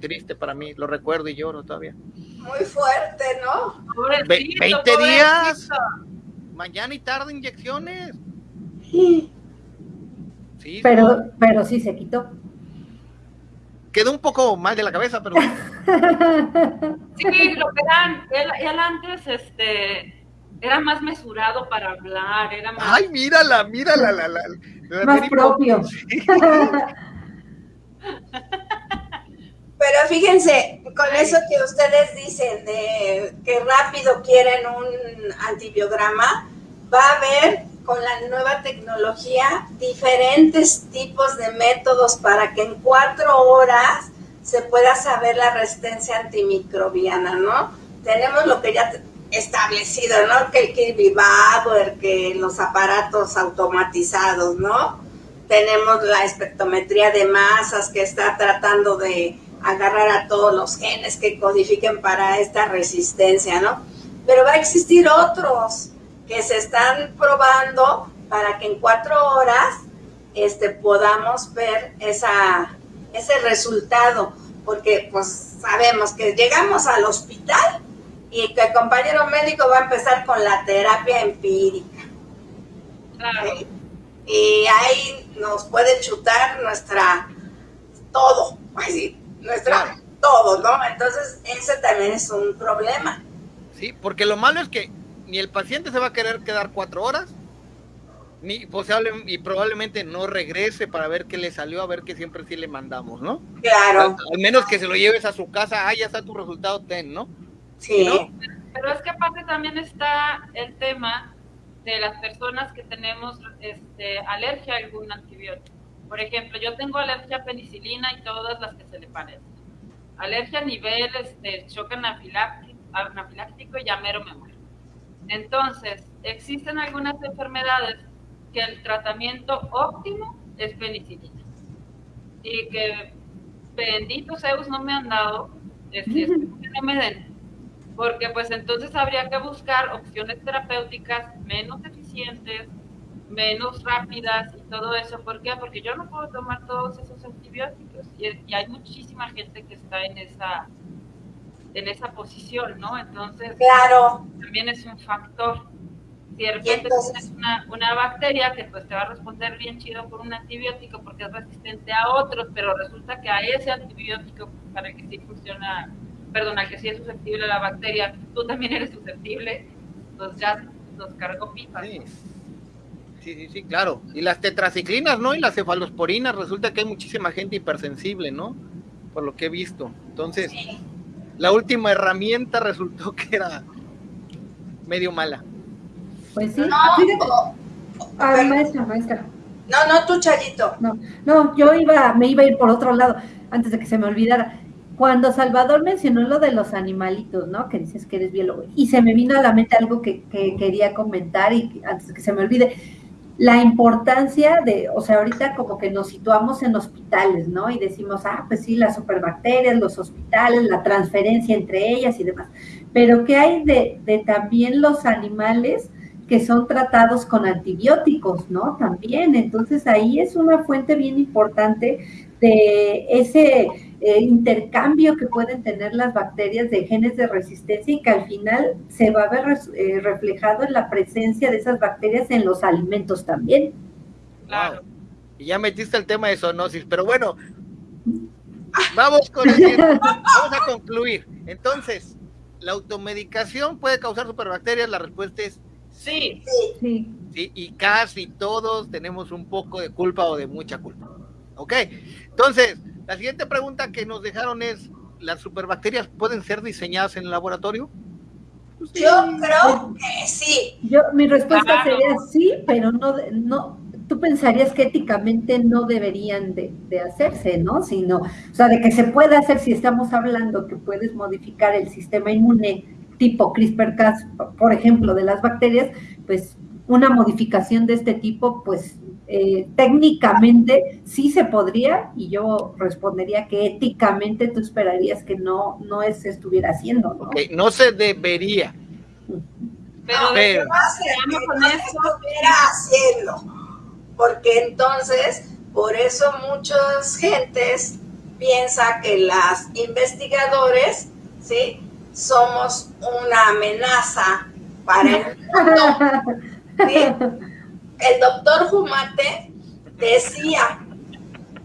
Speaker 2: triste para mí, lo recuerdo y lloro todavía.
Speaker 4: Muy fuerte, ¿no?
Speaker 2: Ve 20 días, mañana y tarde inyecciones.
Speaker 3: Sí. pero, pero sí se quitó.
Speaker 2: Quedó un poco mal de la cabeza, pero.
Speaker 1: sí, lo que eran, él, antes, este, era más mesurado para hablar, era más.
Speaker 2: Ay, mírala, mírala, la, la,
Speaker 3: la más propio. Sí.
Speaker 4: Pero fíjense, con eso que ustedes dicen de que rápido quieren un antibiograma, va a haber con la nueva tecnología diferentes tipos de métodos para que en cuatro horas se pueda saber la resistencia antimicrobiana, ¿no? Tenemos lo que ya establecido, ¿no? Que el Kirby el que los aparatos automatizados, ¿no? Tenemos la espectrometría de masas que está tratando de agarrar a todos los genes que codifiquen para esta resistencia, ¿no? Pero va a existir otros que se están probando para que en cuatro horas este, podamos ver esa, ese resultado, porque pues sabemos que llegamos al hospital y que el compañero médico va a empezar con la terapia empírica.
Speaker 1: Claro.
Speaker 4: Y ahí nos puede chutar nuestra todo, así, nuestra todo, ¿no? Entonces, ese también es un problema.
Speaker 2: Sí, porque lo malo es que ni el paciente se va a querer quedar cuatro horas, ni posible, y probablemente no regrese para ver qué le salió, a ver qué siempre sí le mandamos, ¿no?
Speaker 4: Claro.
Speaker 2: Al, menos que se lo lleves a su casa, ah, ya está tu resultado, ten, ¿no?
Speaker 4: Sí.
Speaker 1: Pero es que aparte también está el tema de las personas que tenemos este, alergia a algún antibiótico. Por ejemplo, yo tengo alergia a penicilina y todas las que se le parecen. Alergia a nivel este, shock anafiláctico, anafiláctico y ya mero me muero. Entonces, existen algunas enfermedades que el tratamiento óptimo es penicilina. Y que bendito Zeus no me han dado, este, no me den. Porque pues entonces habría que buscar opciones terapéuticas menos eficientes, menos rápidas y todo eso. ¿Por qué? Porque yo no puedo tomar todos esos antibióticos y, y hay muchísima gente que está en esa en esa posición, ¿no? Entonces,
Speaker 4: claro.
Speaker 1: también es un factor. Si de repente tienes una, una, bacteria que pues te va a responder bien chido por un antibiótico porque es resistente a otros, pero resulta que a ese antibiótico para el que sí funciona, perdón, al que sí es susceptible la bacteria, tú también eres susceptible, pues ya nos cargó pipas.
Speaker 2: Sí. Sí, sí, sí, claro. Y las tetraciclinas, ¿no? Y las cefalosporinas, resulta que hay muchísima gente hipersensible, ¿no? Por lo que he visto. Entonces, sí. la última herramienta resultó que era medio mala.
Speaker 3: Pues sí.
Speaker 4: No,
Speaker 3: a ver, maestra, maestra.
Speaker 4: No, no, tú, Chayito.
Speaker 3: No, no, yo iba, me iba a ir por otro lado, antes de que se me olvidara. Cuando Salvador mencionó lo de los animalitos, ¿no? Que dices que eres biólogo. Y se me vino a la mente algo que, que quería comentar y antes que se me olvide la importancia de, o sea, ahorita como que nos situamos en hospitales, ¿no? Y decimos, ah, pues sí, las superbacterias, los hospitales, la transferencia entre ellas y demás. Pero ¿qué hay de, de también los animales que son tratados con antibióticos, ¿no? También, entonces ahí es una fuente bien importante de ese eh, intercambio que pueden tener las bacterias de genes de resistencia y que al final se va a ver eh, reflejado en la presencia de esas bacterias en los alimentos también.
Speaker 2: Claro. Y ya metiste el tema de zoonosis, pero bueno, vamos con el vamos a concluir. Entonces, ¿la automedicación puede causar superbacterias? La respuesta es
Speaker 1: sí.
Speaker 3: Sí.
Speaker 2: sí. Y casi todos tenemos un poco de culpa o de mucha culpa. ¿Ok? Entonces, la siguiente pregunta que nos dejaron es, ¿las superbacterias pueden ser diseñadas en el laboratorio?
Speaker 4: Pues sí. Yo creo que sí.
Speaker 3: Yo, mi respuesta claro. sería sí, pero no, no, tú pensarías que éticamente no deberían de, de, hacerse, ¿no? Sino, o sea, de que se puede hacer si estamos hablando que puedes modificar el sistema inmune tipo CRISPR-Cas, por ejemplo, de las bacterias, pues una modificación de este tipo, pues eh, técnicamente sí se podría y yo respondería que éticamente tú esperarías que no, no se estuviera haciendo, ¿no?
Speaker 2: Okay, no se debería.
Speaker 4: Pero, no, pero no se, no se estuviera haciendo, porque entonces, por eso muchas gentes piensa que las investigadores, ¿sí? Somos una amenaza para el mundo, ¿sí? el doctor Jumate decía,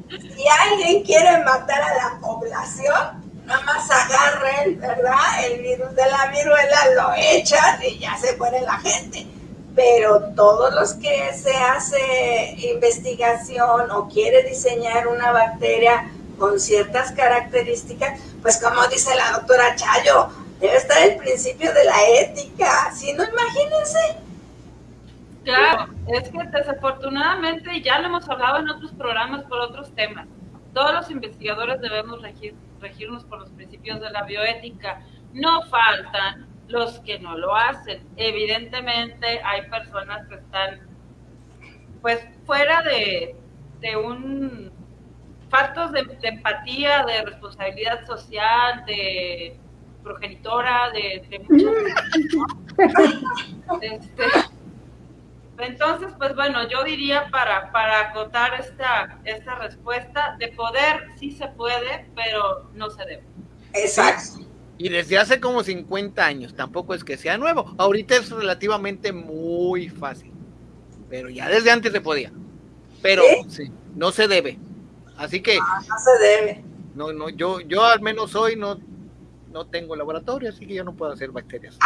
Speaker 4: si alguien quiere matar a la población, nada más agarren, ¿verdad? El virus de la viruela, lo echan y ya se muere la gente. Pero todos los que se hace investigación o quiere diseñar una bacteria con ciertas características, pues como dice la doctora Chayo, debe estar el principio de la ética. Si no, imagínense,
Speaker 1: Claro, es que desafortunadamente ya lo hemos hablado en otros programas por otros temas. Todos los investigadores debemos regir, regirnos por los principios de la bioética. No faltan los que no lo hacen. Evidentemente hay personas que están pues fuera de, de un faltos de, de, empatía, de responsabilidad social, de progenitora, de, de muchas ¿no? este, entonces, pues bueno, yo diría para, para acotar esta, esta respuesta, de poder sí se puede, pero no se debe.
Speaker 4: Exacto.
Speaker 2: Y desde hace como 50 años, tampoco es que sea nuevo. Ahorita es relativamente muy fácil. Pero ya desde antes se podía. Pero ¿Sí? no se debe. Así que.
Speaker 4: Ah, no se debe.
Speaker 2: No, no, yo, yo al menos hoy no, no tengo laboratorio, así que yo no puedo hacer bacterias.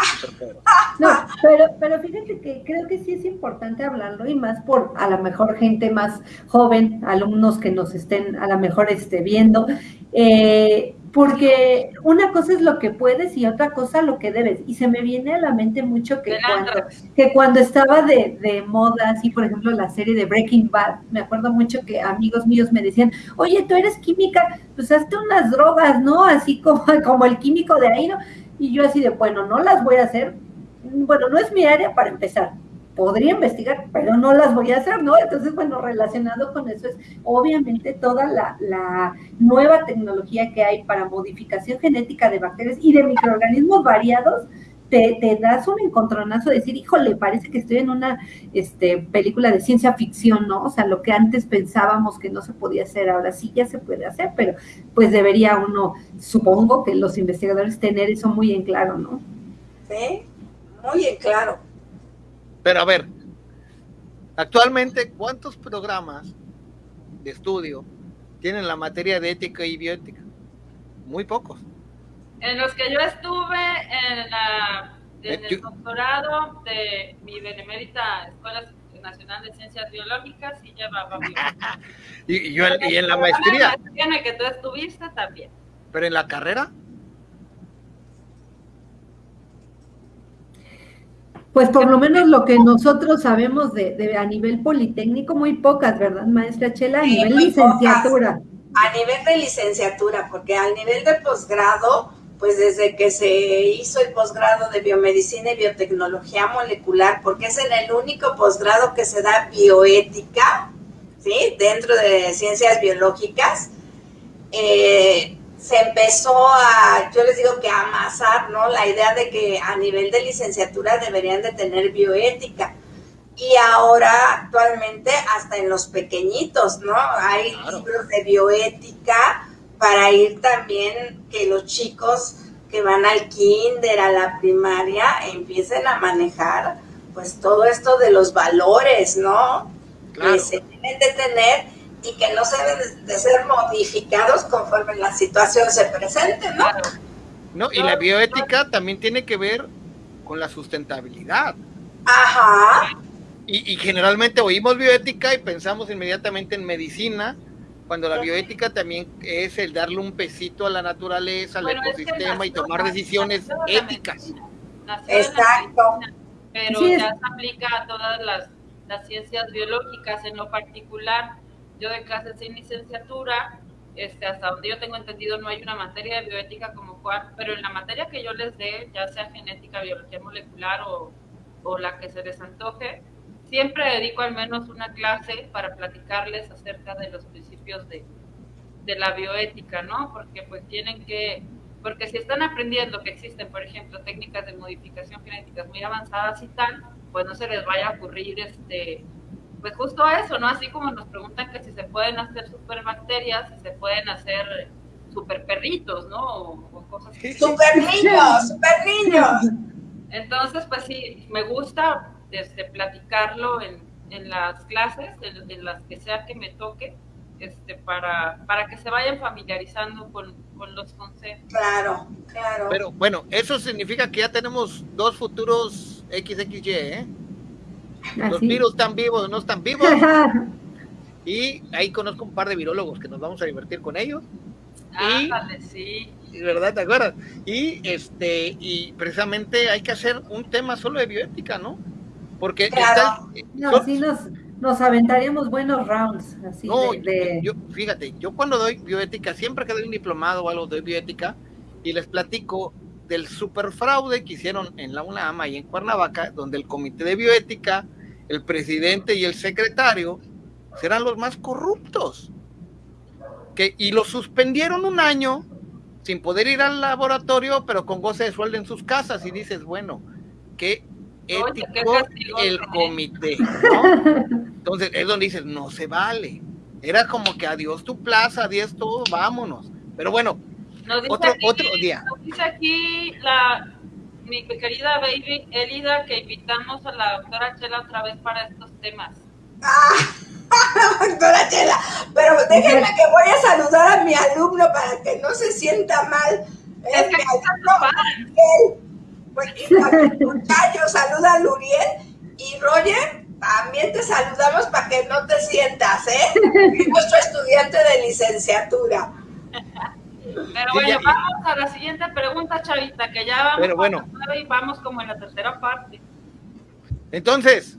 Speaker 3: No, pero, pero fíjate que creo que sí es importante hablarlo y más por a lo mejor gente más joven, alumnos que nos estén a lo mejor esté viendo. Eh, porque una cosa es lo que puedes y otra cosa lo que debes. Y se me viene a la mente mucho que, cuando, que cuando estaba de, de, moda, así por ejemplo la serie de Breaking Bad, me acuerdo mucho que amigos míos me decían, oye, tú eres química, pues hazte unas drogas, ¿no? Así como, como el químico de ahí, ¿no? Y yo así de, bueno, no las voy a hacer. Bueno, no es mi área para empezar, podría investigar, pero no las voy a hacer, ¿no? Entonces, bueno, relacionado con eso es obviamente toda la, nueva tecnología que hay para modificación genética de bacterias y de microorganismos variados. Te, te das un encontronazo de decir, híjole, parece que estoy en una este, película de ciencia ficción, ¿no? O sea, lo que antes pensábamos que no se podía hacer, ahora sí ya se puede hacer, pero pues debería uno, supongo que los investigadores tener eso muy en claro, ¿no?
Speaker 4: Sí, muy en claro.
Speaker 2: Pero a ver, actualmente, ¿cuántos programas de estudio tienen la materia de ética y bioética? Muy pocos.
Speaker 1: En los que yo estuve en, la, en el doctorado de mi benemérita Escuela Nacional de Ciencias Biológicas y llevaba
Speaker 2: y, y, yo, y en la maestría.
Speaker 1: En la que tú estuviste también.
Speaker 2: Pero en la carrera.
Speaker 3: Pues por lo menos lo que nosotros sabemos de, de a nivel politécnico, muy pocas, ¿verdad, maestra Chela? A sí, nivel licenciatura. Pocas.
Speaker 4: A nivel de licenciatura, porque al nivel de posgrado, pues desde que se hizo el posgrado de biomedicina y biotecnología molecular, porque es en el único posgrado que se da bioética, ¿sí? Dentro de ciencias biológicas, eh, se empezó a, yo les digo que a amasar, ¿no? La idea de que a nivel de licenciatura deberían de tener bioética. Y ahora, actualmente, hasta en los pequeñitos, ¿no? Hay claro. libros de bioética para ir también que los chicos que van al kinder, a la primaria, empiecen a manejar, pues, todo esto de los valores, ¿no? Claro. Que se deben de tener y que no se deben de ser modificados conforme la situación se presente, ¿no?
Speaker 2: No, y la bioética también tiene que ver con la sustentabilidad.
Speaker 4: Ajá.
Speaker 2: Y, y, generalmente oímos bioética y pensamos inmediatamente en medicina, cuando la bioética también es el darle un pesito a la naturaleza, al bueno, ecosistema es que y tomar decisiones éticas.
Speaker 4: Exacto.
Speaker 1: Pero sí. ya se aplica a todas las, las ciencias biológicas en lo particular yo de clases sin licenciatura, este, hasta donde yo tengo entendido no hay una materia de bioética como cual, pero en la materia que yo les dé, ya sea genética, biología molecular o, o la que se les antoje, siempre dedico al menos una clase para platicarles acerca de los principios de, de la bioética, ¿no? Porque pues tienen que, porque si están aprendiendo que existen, por ejemplo, técnicas de modificación genética muy avanzadas y tal, pues no se les vaya a ocurrir este pues justo eso, ¿no? Así como nos preguntan que si se pueden hacer superbacterias, si se pueden hacer super perritos, ¿no? O, o cosas así.
Speaker 4: Super niños, super niños.
Speaker 1: Entonces, pues sí, me gusta este, platicarlo en, en las clases, en, en, las que sea que me toque, este, para, para que se vayan familiarizando con, con los conceptos.
Speaker 4: Claro, claro.
Speaker 2: Pero bueno, eso significa que ya tenemos dos futuros XXY, ¿eh? Los ¿Así? virus están vivos, no están vivos. y ahí conozco un par de virólogos que nos vamos a divertir con ellos.
Speaker 1: Ah, y, vale, sí.
Speaker 2: ¿Verdad? ¿Te acuerdas? Y este, y precisamente hay que hacer un tema solo de bioética, ¿no? Porque
Speaker 3: claro. está, no, son, sí nos, nos, aventaríamos buenos rounds. Así
Speaker 2: no,
Speaker 3: de, de...
Speaker 2: Yo, fíjate, yo cuando doy bioética, siempre que doy un diplomado o algo doy bioética y les platico del superfraude que hicieron en la UNAM y en Cuernavaca, donde el comité de bioética, el presidente y el secretario serán los más corruptos. Que, y los suspendieron un año sin poder ir al laboratorio, pero con goce de sueldo en sus casas. Y dices, bueno, qué ético el comité. ¿no? Entonces es donde dices, no se vale. Era como que adiós tu plaza, adiós todo, vámonos. Pero bueno,
Speaker 1: Nos dice
Speaker 2: Otro,
Speaker 1: aquí,
Speaker 2: otro día.
Speaker 1: Nos dice aquí la, mi querida baby Elida que invitamos a la doctora Chela otra vez para estos temas.
Speaker 4: Ah, doctora Chela, pero déjenme que voy a saludar a mi alumno para que no se sienta mal.
Speaker 1: Es que
Speaker 4: mi alumno,
Speaker 1: padre.
Speaker 4: Miguel. Pues, saluda a Luriel y Roger. También te saludamos para que no te sientas, ¿eh? Es nuestro estudiante de licenciatura.
Speaker 1: Pero bueno,
Speaker 2: ya-
Speaker 1: vamos a la siguiente pregunta, Chavita, que ya vamos
Speaker 2: Pero
Speaker 1: a
Speaker 2: bueno.
Speaker 1: y vamos como en la tercera parte.
Speaker 2: Entonces,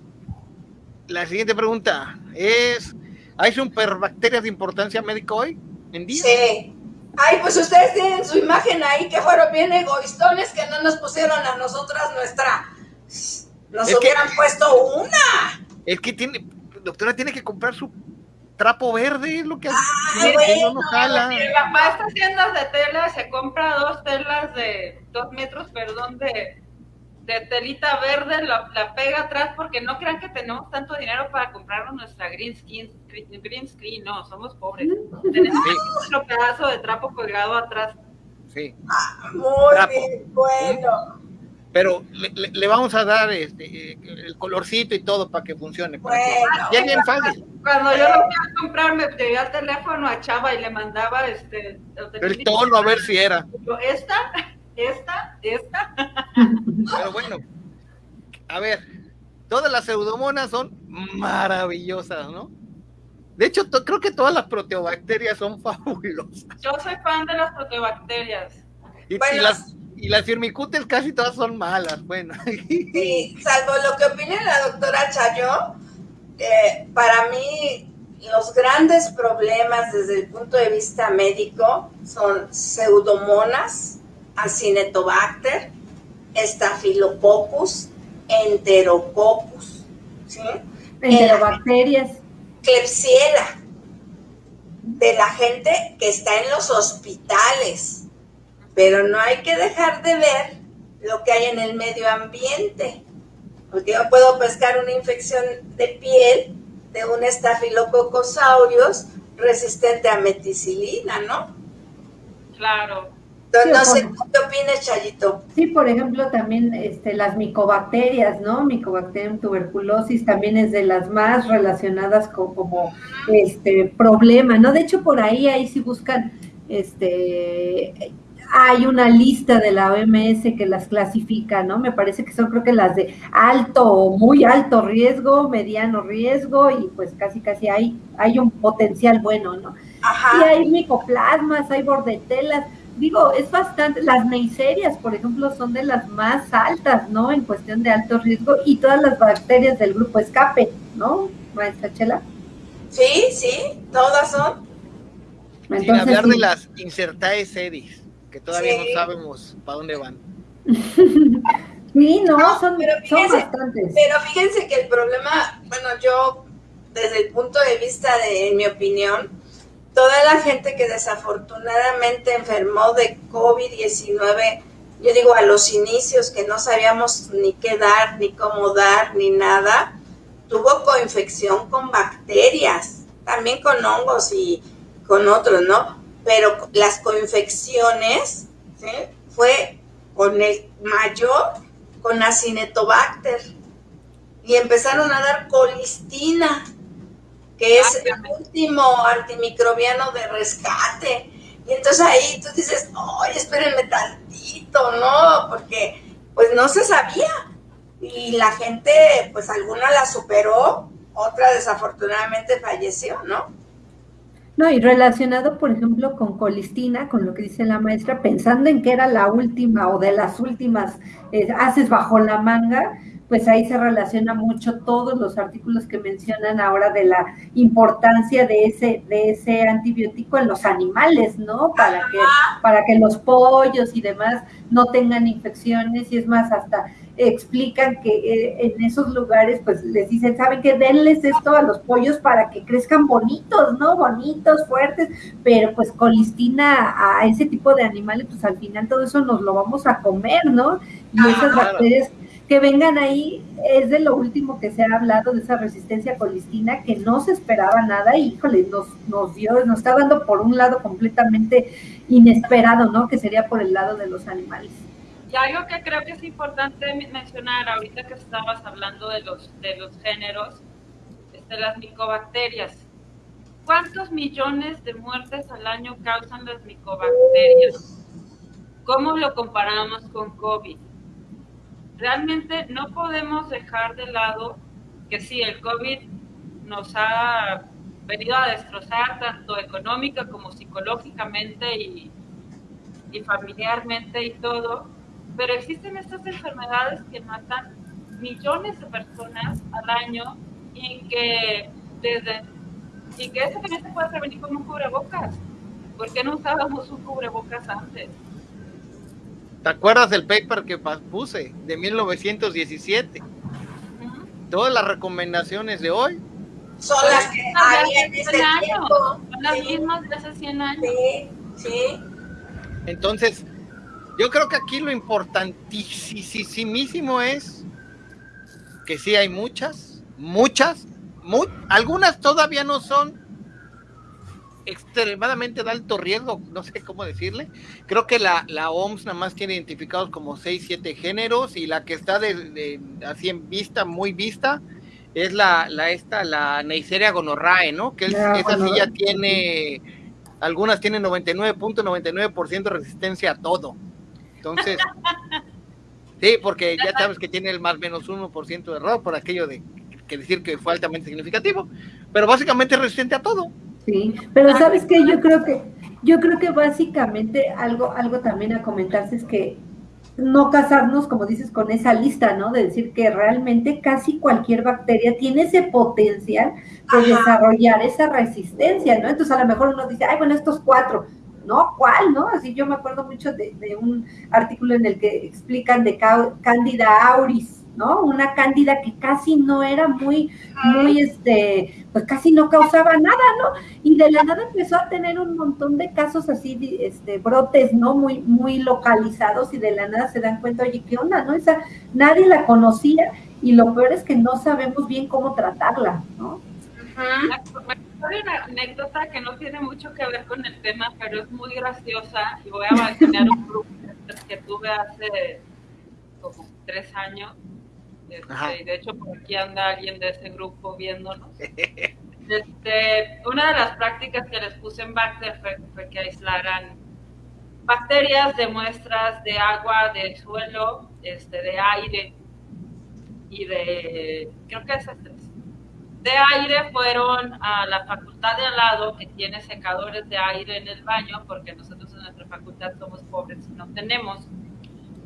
Speaker 2: la siguiente pregunta es: ¿hay superbacterias de importancia médica hoy en día?
Speaker 4: Sí. Ay, pues ustedes tienen su imagen ahí, que fueron bien egoístones que no nos pusieron a nosotras nuestra. Nos
Speaker 2: Es que-
Speaker 4: hubieran puesto una.
Speaker 2: Es que tiene, doctora, tiene que comprar su trapo verde, es lo que hace.
Speaker 4: Ay,
Speaker 2: que no,
Speaker 4: bueno,
Speaker 2: no jala.
Speaker 1: Va a estas tiendas de tela, se compra dos telas de dos metros, perdón, de, de telita verde, la, la pega atrás, porque no crean que tenemos tanto dinero para comprarnos nuestra green screen, green screen, no, somos pobres. Tenemos
Speaker 2: Sí.
Speaker 1: nuestro pedazo de trapo colgado atrás.
Speaker 2: Sí.
Speaker 4: Muy
Speaker 2: Trapo.
Speaker 4: bien, bueno.
Speaker 2: Pero le, le- le vamos a dar este, eh, el colorcito y todo para que funcione. para que-
Speaker 4: Bueno.
Speaker 2: ya es bien fácil.
Speaker 1: Cuando yo lo fui a comprar, me pedí al teléfono a Chava y le mandaba este
Speaker 2: El tono, a ver si era.
Speaker 1: Esta, esta, esta.
Speaker 2: Pero bueno, a ver, todas las pseudomonas son maravillosas, ¿no? De hecho, creo que todas las proteobacterias son fabulosas.
Speaker 1: Yo soy fan de las proteobacterias.
Speaker 2: Y,
Speaker 4: Bueno.
Speaker 2: las, y las firmicutes casi todas son malas. Bueno,
Speaker 4: Sí, salvo lo que opine la doctora Chayo, eh, para mí los grandes problemas desde el punto de vista médico son pseudomonas, acinetobacter, estafilococcus, enterococcus, ¿sí?
Speaker 3: Enterobacterias.
Speaker 4: Klebsiella, de la gente que está en los hospitales. Pero no hay que dejar de ver lo que hay en el medio ambiente. Porque yo puedo pescar una infección de piel de un estafilococcus aureus resistente a meticilina, ¿no?
Speaker 1: Claro.
Speaker 4: Entonces, no
Speaker 3: Sí,
Speaker 4: sé qué opinas, Chayito.
Speaker 3: Sí, por ejemplo, también este, las micobacterias, ¿no? Micobacterium tuberculosis también es de las más relacionadas con como este problema, ¿no? De hecho, por ahí, ahí si buscan, este, hay una lista de la OMS que las clasifica, ¿no? Me parece que son creo que las de alto o muy alto riesgo, mediano riesgo y pues casi casi hay, hay un potencial bueno, ¿no? Y
Speaker 4: Ajá.
Speaker 3: hay micoplasmas, hay bordetelas. Digo, es bastante. Las neiserias, por ejemplo, son de las más altas, ¿no? En cuestión de alto riesgo y todas las bacterias del grupo escape, ¿no, maestra Chela?
Speaker 4: Sí, sí, todas son.
Speaker 2: sin hablar
Speaker 3: sí.
Speaker 2: de las insertae sedis, que todavía
Speaker 4: Sí.
Speaker 2: no sabemos para dónde van.
Speaker 3: Sí, no,
Speaker 4: No,
Speaker 3: son,
Speaker 4: pero
Speaker 3: son bastantes.
Speaker 4: Pero fíjense que el problema, bueno, yo, desde el punto de vista de, en mi opinión, toda la gente que desafortunadamente enfermó de COVID-19, yo digo a los inicios que no sabíamos ni qué dar, ni cómo dar, ni nada, tuvo coinfección con bacterias, también con hongos y con otros, ¿no? Pero las coinfecciones, ¿sí? Fue con el mayor, con acinetobacter, y empezaron a dar colistina, que es
Speaker 1: Ah,
Speaker 4: el último antimicrobiano de rescate. Y entonces ahí tú dices, oye, espérenme tantito, ¿no? Porque pues no se sabía. Y la gente, pues alguna la superó, otra desafortunadamente falleció, ¿no?
Speaker 3: No, y relacionado, por ejemplo, con colistina, con lo que dice la maestra, pensando en que era la última o de las últimas eh, haces bajo la manga, pues ahí se relaciona mucho todos los artículos que mencionan ahora de la importancia de ese, de ese antibiótico en los animales, ¿no? Para que, para que los pollos y demás no tengan infecciones y es más, hasta explican que eh, en esos lugares pues les dicen, ¿saben qué? Denles esto a los pollos para que crezcan bonitos, ¿no? Bonitos, fuertes, pero pues colistina a ese tipo de animales, pues al final todo eso nos lo vamos a comer, ¿no? Y esas
Speaker 2: claro.
Speaker 3: bacterias que vengan ahí es de lo último que se ha hablado de esa resistencia colistina que no se esperaba nada y híjole, nos, nos dio, nos está dando por un lado completamente inesperado, ¿no? Que sería por el lado de los animales.
Speaker 1: Y algo que creo que es importante mencionar ahorita que estabas hablando de los, de los géneros, de las micobacterias. ¿Cuántos millones de muertes al año causan las micobacterias? ¿Cómo lo comparamos con COVID? Realmente no podemos dejar de lado que sí, el COVID nos ha venido a destrozar tanto económica como psicológicamente y, y familiarmente y todo, pero existen estas enfermedades que matan millones de personas al año y que desde y que eso también se puede prevenir con un cubrebocas. ¿Por qué no usábamos un cubrebocas antes?
Speaker 2: ¿Te acuerdas del paper que puse de 1917? Todas las recomendaciones de hoy
Speaker 4: son las que había en ese tiempo.
Speaker 1: Son las mismas de hace 100 años.
Speaker 4: Sí, sí.
Speaker 2: Entonces, yo creo que aquí lo importantísimo es que sí hay muchas, muchas, algunas todavía no son extremadamente de alto riesgo, no sé cómo decirle. Creo que la, la OMS nada más tiene identificados como 6, 7 géneros y la que está de, así en vista, muy vista, es la, la esta, la Neisseria gonorrae, ¿no? Que esa sí ya tiene, algunas tienen 99.99% de resistencia a todo. Entonces, sí, porque ya sabes que tiene el más menos 1% de error por aquello de que decir que fue altamente significativo, pero básicamente es resistente a todo.
Speaker 3: Sí, pero sabes que yo creo que yo creo que básicamente algo algo también a comentarse es que no casarnos, como dices, con esa lista, ¿no? De decir que realmente casi cualquier bacteria tiene ese potencial de desarrollar esa resistencia, ¿no? Entonces a lo mejor uno dice, ay, bueno, estos cuatro, ¿no? ¿Cuál, no? Así yo me acuerdo mucho de, de un artículo en el que explican de Candida auris, ¿no? Una cándida que casi no era muy, muy, este, pues casi no causaba nada, ¿no? Y de la nada empezó a tener un montón de casos así, este, brotes, ¿no? Muy, muy localizados y de la nada se dan cuenta, oye, ¿qué onda, no? Esa, nadie la conocía y lo peor es que no sabemos bien cómo tratarla, ¿no?
Speaker 1: Hay una anécdota que no tiene mucho que ver con el tema, pero es muy graciosa y voy a mencionar un grupo que tuve hace como tres años este, de hecho, por aquí anda alguien de ese grupo viéndonos. Este, una de las prácticas que les puse en Bacter fue, que aislaran bacterias de muestras de agua, de suelo, este, de aire y de, creo que esas tres. De aire fueron a la facultad de al lado que tiene secadores de aire en el baño, porque nosotros en nuestra facultad somos pobres y no tenemos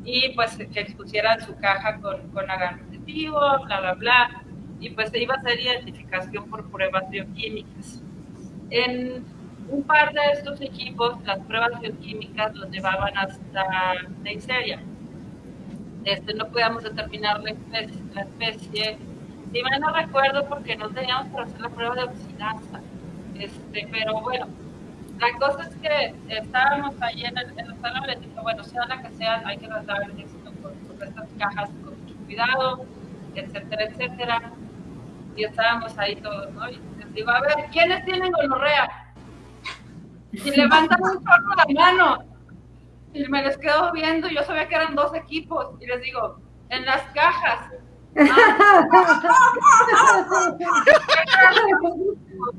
Speaker 1: y pues que expusieran su caja con, con positivo, bla, bla, bla, y pues se iba a hacer identificación por pruebas bioquímicas. En un par de estos equipos, las pruebas bioquímicas los llevaban hasta Neisseria. Este, no podíamos determinar la especie, la especie. Si mal no recuerdo, porque no teníamos para hacer la prueba de oxidaza. Este, pero bueno, la cosa es que estábamos ahí en el, en el salón y dije, bueno, sea la que sea, hay que tratar esto con, con estas cajas con mucho cuidado, etcétera, etcétera. Y estábamos ahí todos, ¿no? Y les digo, a ver, ¿quiénes tienen gonorrea? Y levantan un chorro la mano. Y me les quedo viendo, yo sabía que eran dos equipos. Y les digo, en las cajas.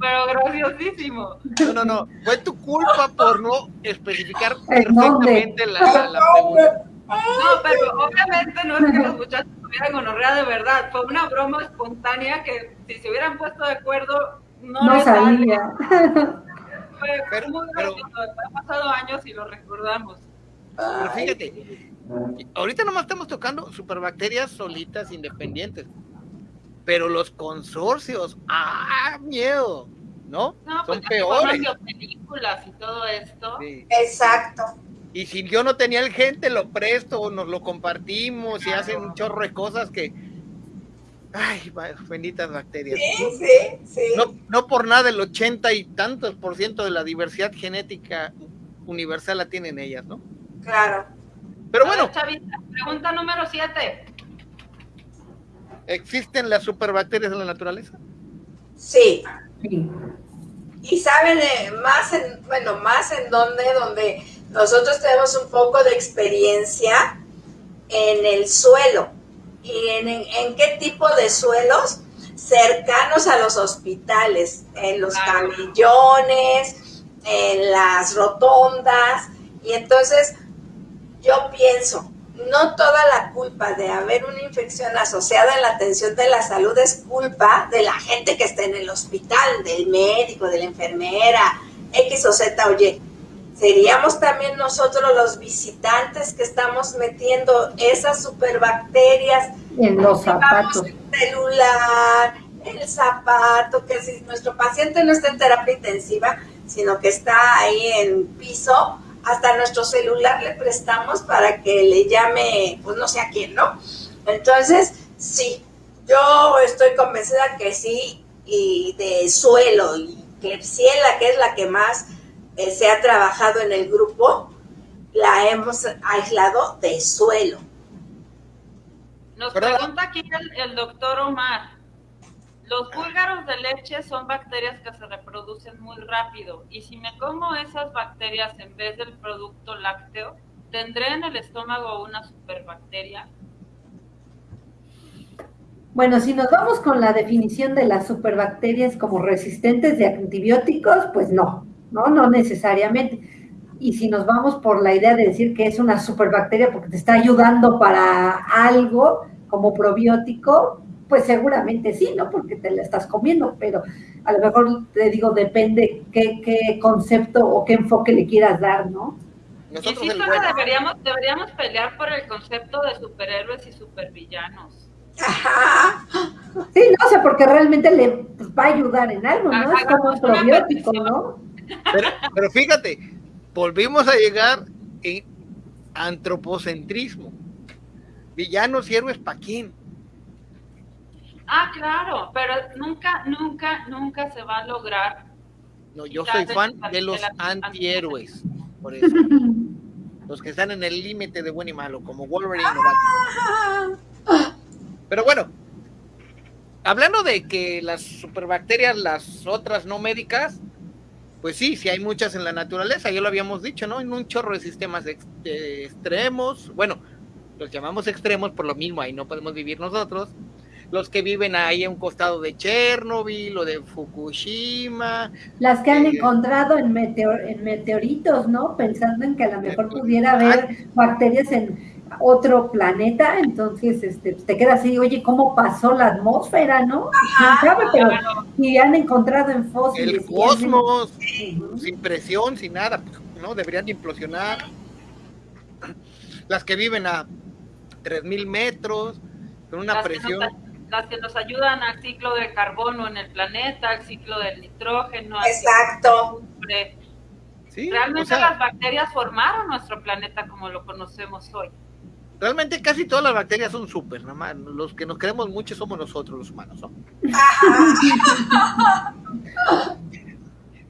Speaker 1: Pero graciosísimo.
Speaker 2: No, no, no. Fue tu culpa por no especificar perfectamente la, la, pregunta.
Speaker 1: No, pero obviamente no es que los muchachos tuvieran gonorrea de verdad. Fue una broma espontánea que si se hubieran puesto de acuerdo, no,
Speaker 3: no salía.
Speaker 1: Fue, pero, muy gracioso. Han pasado años y lo recordamos.
Speaker 2: Pero fíjate, ahorita nomás estamos tocando superbacterias solitas, independientes pero los consorcios, ¡ah, miedo! ¿No?
Speaker 1: no Son peores. películas y todo esto.
Speaker 4: Exacto.
Speaker 2: Y si yo no tenía el gente, lo presto o nos lo compartimos y hacen un chorro de cosas que. Ay, benditas bacterias.
Speaker 4: Sí, sí, sí.
Speaker 2: No, no por nada el ochenta y tantos por ciento de la diversidad genética universal la tienen ellas, ¿no?
Speaker 4: Claro.
Speaker 2: Pero bueno.
Speaker 1: pregunta número siete.
Speaker 2: ¿Existen las superbacterias en la naturaleza?
Speaker 4: Sí. Y saben más en, bueno, más en donde, donde nosotros tenemos un poco de experiencia en el suelo. ¿Y en, en qué tipo de suelos? Cercanos a los hospitales, en los camillones, en las rotondas. Y entonces yo pienso, no toda la culpa de haber una infección asociada en la atención de la salud es culpa de la gente que está en el hospital, del médico, de la enfermera, X o Z o Y. Seríamos también nosotros los visitantes que estamos metiendo esas superbacterias
Speaker 3: en los zapatos.
Speaker 4: El celular, el zapato, que si nuestro paciente no está en terapia intensiva, sino que está ahí en piso, hasta nuestro celular le prestamos para que le llame, pues no sé a quién, ¿no? Entonces, sí, yo estoy convencida que sí, y de suelo, y Klebsiella, que es la que más eh, se ha trabajado en el grupo, la hemos aislado de suelo.
Speaker 1: Nos pregunta aquí el doctor Omar, los búlgaros de leche son bacterias que se reproducen muy rápido y si me como esas bacterias en vez del producto lácteo, ¿tendré en el estómago una superbacteria?
Speaker 3: Bueno, si nos vamos con la definición de las superbacterias como resistentes de antibióticos, pues no, no, no necesariamente. Y si nos vamos por la idea de decir que es una superbacteria porque te está ayudando para algo como probiótico, pues seguramente sí, ¿no? Porque te la estás comiendo, pero a lo mejor te digo, depende qué, qué concepto o qué enfoque le quieras dar, ¿no?
Speaker 1: y sí, deberíamos, deberíamos pelear por el concepto de superhéroes y supervillanos.
Speaker 3: Sí, no sé, porque realmente le pues, va a ayudar en algo, ¿no? es como un probiótico, ¿no?
Speaker 2: Pero, pero fíjate, volvimos a llegar en antropocentrismo. Villanos y héroes, ¿para quién?
Speaker 1: Ah, claro, pero nunca, nunca, nunca se va a lograr.
Speaker 2: No, yo soy fan de los antihéroes, por eso. los que están en el límite de bueno y malo, como Wolverine Pero bueno, hablando de que las superbacterias, las otras no médicas, pues sí, sí hay muchas en la naturaleza, ya lo habíamos dicho, ¿no? En un chorro de sistemas extremos, bueno, los llamamos extremos por lo mismo, ahí no podemos vivir nosotros, los que viven ahí a un costado de Chernobyl o de Fukushima.
Speaker 3: Las que han eh, encontrado en, en meteoritos, ¿no? Pensando en que a lo mejor pudiera haber bacterias en otro planeta, entonces este, te queda así, oye, ¿cómo pasó la atmósfera, no? pero si han encontrado en fósiles.
Speaker 2: El cosmos, sin presión, sin nada, pues, ¿no? Deberían implosionar. Las que viven a 3.000 metros, con una presión
Speaker 1: las que nos ayudan al ciclo del carbono en el planeta, al ciclo del nitrógeno.
Speaker 4: Exacto.
Speaker 1: Realmente las bacterias formaron nuestro planeta como lo conocemos hoy.
Speaker 2: Realmente casi todas las bacterias son súper, nada más. Los que nos creemos mucho somos nosotros, los humanos, ¿no?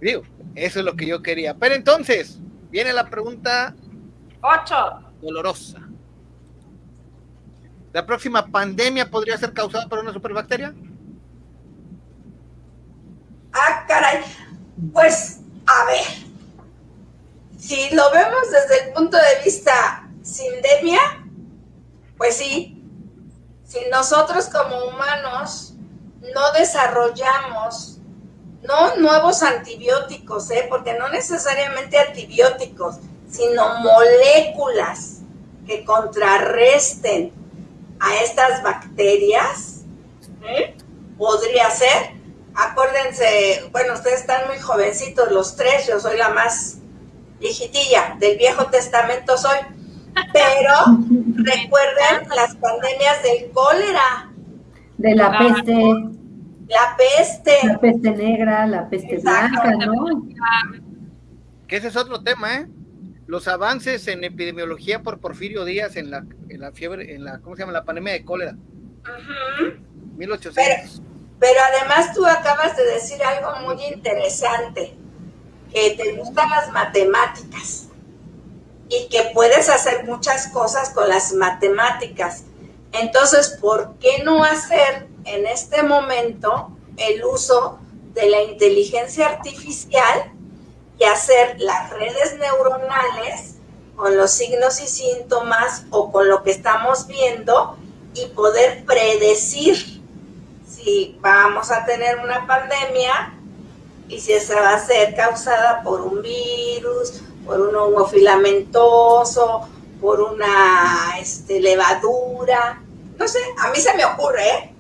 Speaker 2: Digo, eso es lo que yo quería. Pero entonces, viene la pregunta...
Speaker 1: Ocho.
Speaker 2: Dolorosa. ¿La próxima pandemia podría ser causada por una superbacteria?
Speaker 4: Ah, caray. Pues, a ver. Si lo vemos desde el punto de vista sindemia, pues sí. Si nosotros como humanos no desarrollamos no nuevos antibióticos, ¿eh? porque no necesariamente antibióticos, sino moléculas que contrarresten a estas bacterias, ¿eh? podría ser. Acuérdense, bueno, ustedes están muy jovencitos los tres, yo soy la más viejitilla, del Viejo Testamento soy, pero recuerden las pandemias del cólera.
Speaker 3: De la peste.
Speaker 4: La peste.
Speaker 3: La peste negra, la peste blanca, ¿no?
Speaker 2: Que ese es otro tema, ¿eh? Los avances en epidemiología por Porfirio Díaz en la, en la fiebre, en la, ¿cómo se llama? La pandemia de cólera. 1800.
Speaker 4: Pero, además tú acabas de decir algo muy interesante, que te gustan las matemáticas y que puedes hacer muchas cosas con las matemáticas. Entonces, ¿por qué no hacer en este momento el uso de la inteligencia artificial y hacer las redes neuronales con los signos y síntomas o con lo que estamos viendo y poder predecir si vamos a tener una pandemia y si esa va a ser causada por un virus, por un hongo filamentoso, por una este, levadura. No sé, a mí se me ocurre, ¿eh?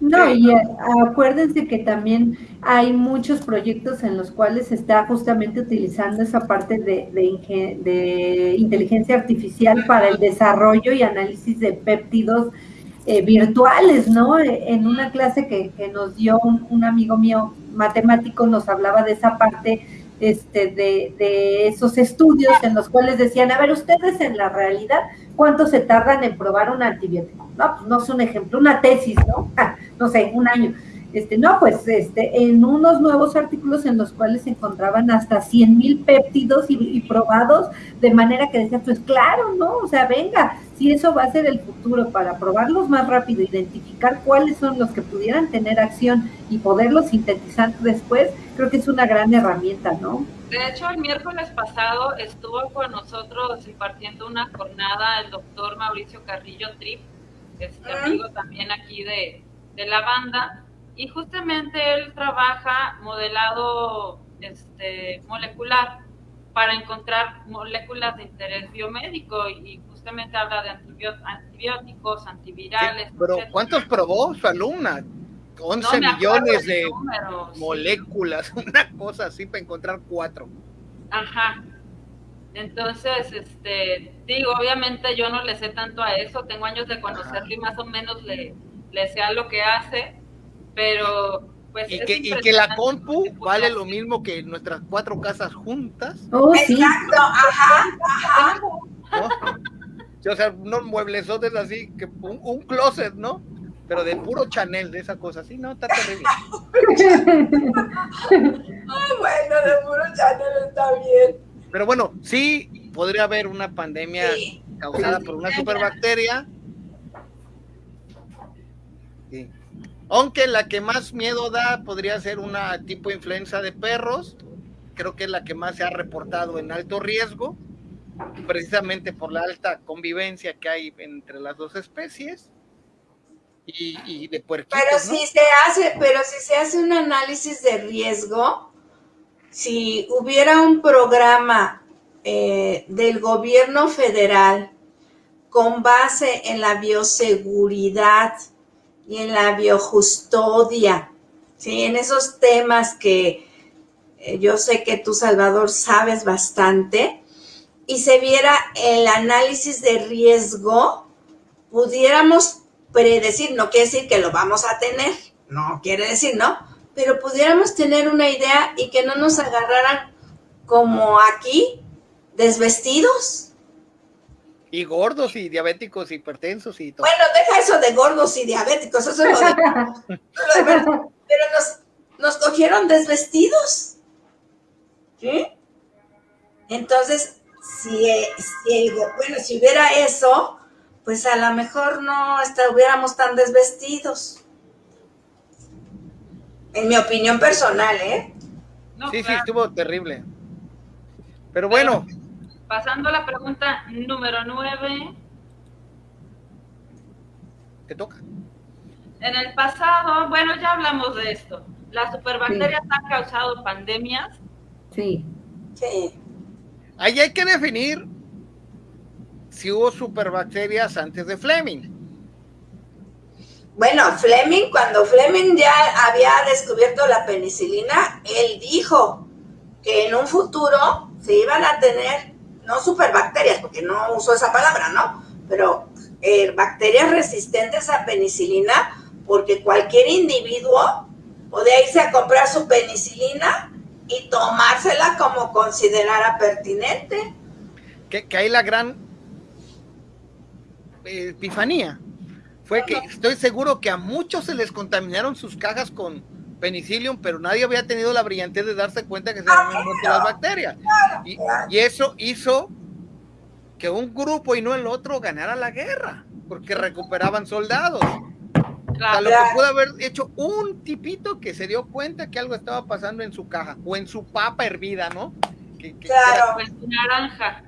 Speaker 3: No, y eh, acuérdense que también hay muchos proyectos en los cuales se está justamente utilizando esa parte de, inteligencia artificial para el desarrollo y análisis de péptidos eh, virtuales, ¿no? En una clase que, nos dio un, amigo mío matemático nos hablaba de esa parte este, de, de esos estudios en los cuales decían, a ver, ustedes en la realidad, ¿cuánto se tardan en probar un antibiótico? No, pues no es un ejemplo, una tesis, ¿no? no sé, un año. Este, no, pues este, en unos nuevos artículos en los cuales se encontraban hasta 100 mil péptidos y, probados, de manera que decía, pues claro, ¿no? O sea, venga, si eso va a ser el futuro para probarlos más rápido, identificar cuáles son los que pudieran tener acción y poderlos sintetizar después, creo que es una gran herramienta, ¿no?
Speaker 1: De hecho, el miércoles pasado estuvo con nosotros impartiendo una jornada el doctor Mauricio Carrillo Trip, este amigo también aquí de, de la banda, y justamente él trabaja modelado este, molecular para encontrar moléculas de interés biomédico y justamente habla de antibióticos, antivirales.
Speaker 2: pero ¿cuántos probó su alumna? 11 millones de moléculas, una cosa así para encontrar cuatro.
Speaker 1: Ajá. Entonces, este, digo, obviamente yo no le sé tanto a eso, tengo años de conocerlo y más o menos le, le sé a lo que hace, pero pues
Speaker 2: y, que, y que la compu vale lo mismo que nuestras cuatro casas juntas.
Speaker 4: Oh, Exacto, ajá, ajá.
Speaker 2: O sea, unos mueblesotes así, que un, closet, ¿no? Pero de puro Chanel, de esa cosa, sí, no, está terrible.
Speaker 4: Ay, bueno, de puro Chanel está bien.
Speaker 2: Pero bueno, sí podría haber una pandemia causada por una superbacteria. Sí. Aunque la que más miedo da podría ser una tipo influenza de perros, creo que es la que más se ha reportado en alto riesgo, precisamente por la alta convivencia que hay entre las dos especies. Y, de puerquitos,
Speaker 4: pero si se hace pero si se hace un análisis de riesgo si hubiera un programa eh, del gobierno federal con base en la bioseguridad y en la biojustodia, ¿sí? en esos temas que eh, yo sé que tú, Salvador, sabes bastante, y se viera el análisis de riesgo, pudiéramos predecir, no quiere decir que lo vamos a tener, no quiere decir, ¿no? Pero pudiéramos tener una idea y que no nos agarraran como aquí, desvestidos,
Speaker 2: y gordos y diabéticos, hipertensos y todo.
Speaker 4: Bueno, deja eso de gordos y diabéticos, eso es lo de... pero nos, nos cogieron desvestidos. ¿Sí? Entonces, si, si, bueno, si hubiera eso, pues a lo mejor no estuviéramos tan desvestidos. En mi opinión personal, ¿eh?
Speaker 2: sí, sí, estuvo terrible. Pero bueno,
Speaker 1: Pasando a la pregunta número 9.
Speaker 2: ¿Qué toca?
Speaker 1: En el pasado, bueno, ya hablamos de esto. ¿Las superbacterias han causado pandemias?
Speaker 3: Sí.
Speaker 4: Sí.
Speaker 2: Ahí hay que definir si hubo superbacterias antes de Fleming.
Speaker 4: Bueno, Fleming, cuando Fleming ya había descubierto la penicilina, él dijo que en un futuro se iban a tener no superbacterias, porque no uso esa palabra, ¿no? Pero eh, bacterias resistentes a penicilina, porque cualquier individuo podía irse a comprar su penicilina y tomársela como considerara pertinente.
Speaker 2: Que, que hay la gran eh, epifanía. Fue que estoy seguro que a muchos se les contaminaron sus cajas con penicillium, pero nadie había tenido la brillantez de darse cuenta que se habían muerto las bacterias. Y, eso hizo que un grupo y no el otro ganara la guerra, porque recuperaban soldados. lo que pudo haber hecho un tipito que se dio cuenta que algo estaba pasando en su caja o en su papa hervida, ¿no?
Speaker 4: claro.
Speaker 1: en su naranja.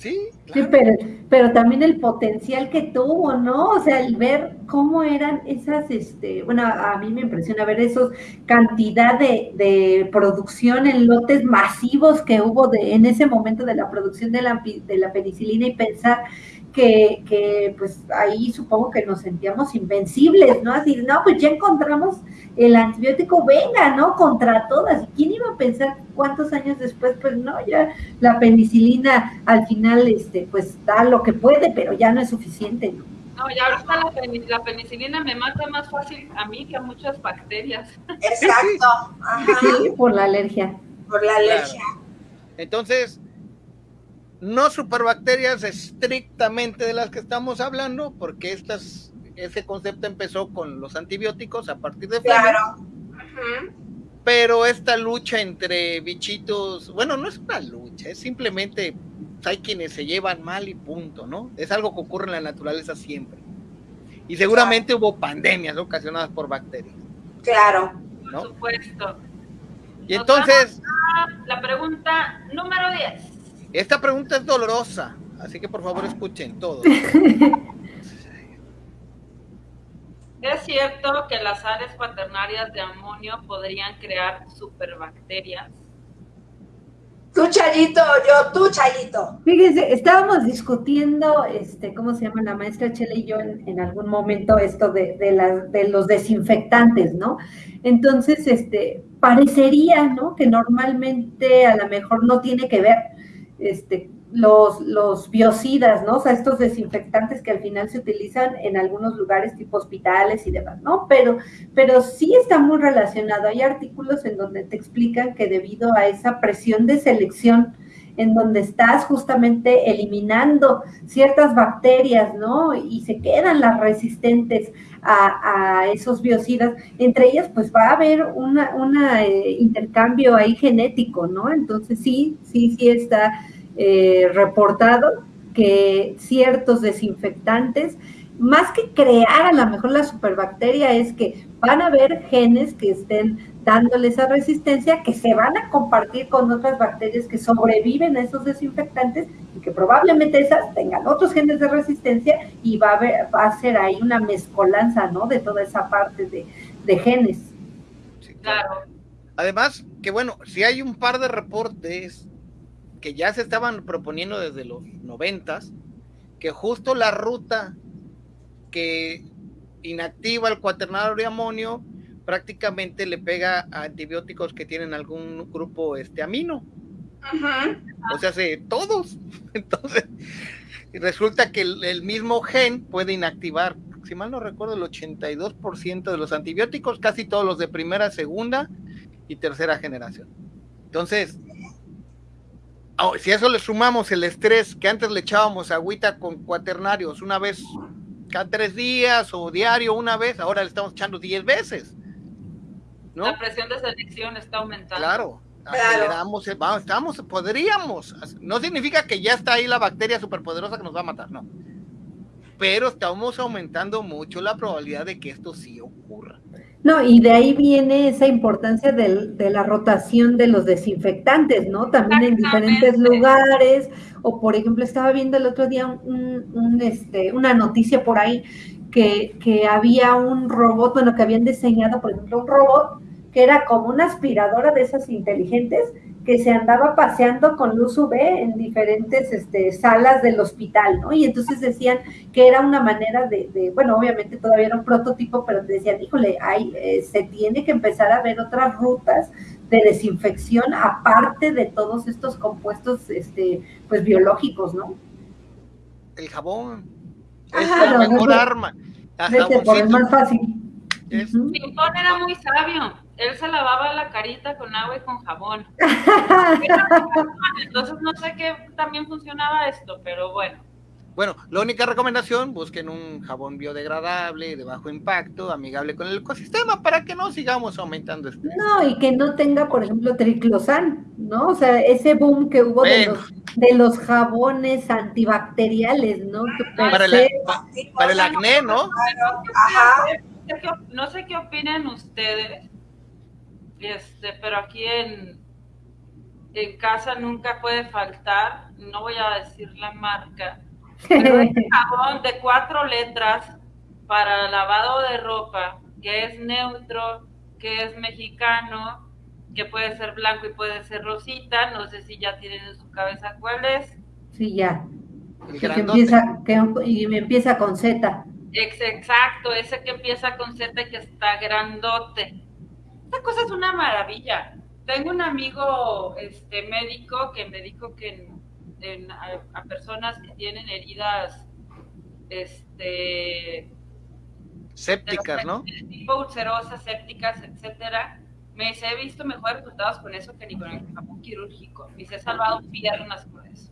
Speaker 2: Sí,
Speaker 3: sí pero, pero, también el potencial que tuvo, ¿no? O sea, el ver cómo eran esas, este, bueno, a mí me impresiona ver esos cantidad de, de producción en lotes masivos que hubo de, en ese momento de la producción de la, de la penicilina y pensar que, que, pues ahí supongo que nos sentíamos invencibles, ¿no? Así, no, pues ya encontramos el antibiótico, venga, ¿no? Contra todas. ¿Y quién iba a pensar cuántos años después? Pues no, ya la penicilina al final, este, pues da lo que puede, pero ya no es suficiente, ¿no?
Speaker 1: No, ya ahorita la, penicilina me mata más fácil a mí que a muchas bacterias.
Speaker 4: Exacto.
Speaker 3: Sí, por la alergia.
Speaker 4: Por la alergia.
Speaker 2: Entonces, no superbacterias estrictamente de las que estamos hablando, porque estas, ese concepto empezó con los antibióticos a partir de
Speaker 4: Claro.
Speaker 2: Pero esta lucha entre bichitos, bueno, no es una lucha, es simplemente pues, hay quienes se llevan mal y punto, ¿no? Es algo que ocurre en la naturaleza siempre. Y seguramente hubo pandemias ocasionadas por bacterias.
Speaker 4: Claro.
Speaker 1: Por supuesto.
Speaker 2: Y entonces...
Speaker 1: La pregunta número 10.
Speaker 2: Esta pregunta es dolorosa, así que por favor escuchen todos.
Speaker 1: ¿Es cierto que las sales cuaternarias de amonio podrían crear superbacterias?
Speaker 4: Tú, Chayito, yo, tú, Chayito.
Speaker 3: Fíjense, estábamos discutiendo, este, ¿cómo se llama la maestra Chela y yo en, algún momento esto de, de, de los desinfectantes, ¿no? Entonces, este, parecería, ¿no? Que normalmente a lo mejor no tiene que ver, este, los, los biocidas, ¿no? O sea, estos desinfectantes que al final se utilizan en algunos lugares tipo hospitales y demás, ¿no? Pero, pero sí está muy relacionado. Hay artículos en donde te explican que debido a esa presión de selección, en donde estás justamente eliminando ciertas bacterias, ¿no? Y se quedan las resistentes a, esos biocidas. Entre ellas, pues va a haber un una, eh, intercambio ahí genético, ¿no? Entonces sí, sí, sí está eh, reportado que ciertos desinfectantes, más que crear a lo mejor la superbacteria, es que van a haber genes que estén dándole esa resistencia, que se van a compartir con otras bacterias que sobreviven a esos desinfectantes y que probablemente esas tengan otros genes de resistencia y va a, haber, va a ser ahí una mezcolanza, ¿no? De toda esa parte de, de genes.
Speaker 1: claro.
Speaker 2: Además, que bueno, si hay un par de reportes que ya se estaban proponiendo desde los noventas, que justo la ruta que inactiva el cuaternario de amonio prácticamente le pega a antibióticos que tienen algún grupo este amino. O sea, se todos. Entonces, resulta que el, mismo gen puede inactivar, si mal no recuerdo, el 82% de los antibióticos, casi todos los de primera, segunda y tercera generación. Entonces, Oh, si a eso le sumamos el estrés que antes le echábamos agüita con cuaternarios una vez cada tres días o diario una vez, ahora le estamos echando diez veces.
Speaker 1: ¿No? La presión de selección está aumentando.
Speaker 2: Claro, aceleramos, vamos, estamos, podríamos, no significa que ya está ahí la bacteria superpoderosa que nos va a matar, no. Pero estamos aumentando mucho la probabilidad de que esto sí ocurra.
Speaker 3: No, y de ahí viene esa importancia de la rotación de los desinfectantes, ¿no? También en diferentes lugares, o por ejemplo, estaba viendo el otro día un, este, una noticia por ahí que, que había un robot, bueno, que habían diseñado, por ejemplo, un robot que era como una aspiradora de esas inteligentes que se andaba paseando con luz UV en diferentes este, salas del hospital, ¿no? Y entonces decían que era una manera de, bueno, obviamente todavía era un prototipo, pero decían, híjole, hay, eh, se tiene que empezar a ver otras rutas de desinfección aparte de todos estos compuestos, este, pues biológicos, ¿no?
Speaker 2: El jabón es la mejor arma.
Speaker 3: por el más fácil.
Speaker 1: Es... era muy sabio él se lavaba la carita con agua y con jabón. Entonces no sé qué también funcionaba esto, pero bueno.
Speaker 2: Bueno, la única recomendación, busquen un jabón biodegradable, de bajo impacto, amigable con el ecosistema, para que no sigamos aumentando este.
Speaker 3: No, y que no tenga, por ejemplo, triclosan, ¿no? O sea, ese boom que hubo de, los, de los jabones antibacteriales, ¿no?
Speaker 2: para, el, para, el acné, ¿no?
Speaker 1: Ajá sé, qué, no sé qué opinan ustedes, este, pero aquí en, en casa nunca puede faltar, no voy a decir la marca, pero este jabón de cuatro letras para lavado de ropa, que es neutro, que es mexicano, que puede ser blanco y puede ser rosita, no sé si ya tienen en su cabeza cuál es.
Speaker 3: Sí, ya. Que empieza, que, y empieza con Z.
Speaker 1: Exacto, ese que empieza con Z y que está grandote. Esta cosa es una maravilla. Tengo un amigo este, médico que me dijo que en, a, personas que tienen heridas este,
Speaker 2: sépticas, ¿no?
Speaker 1: Tipo ulcerosas, sépticas, etcétera. Me dice, he visto mejores resultados con eso que ni con el jabón quirúrgico. Me he salvado piernas con eso.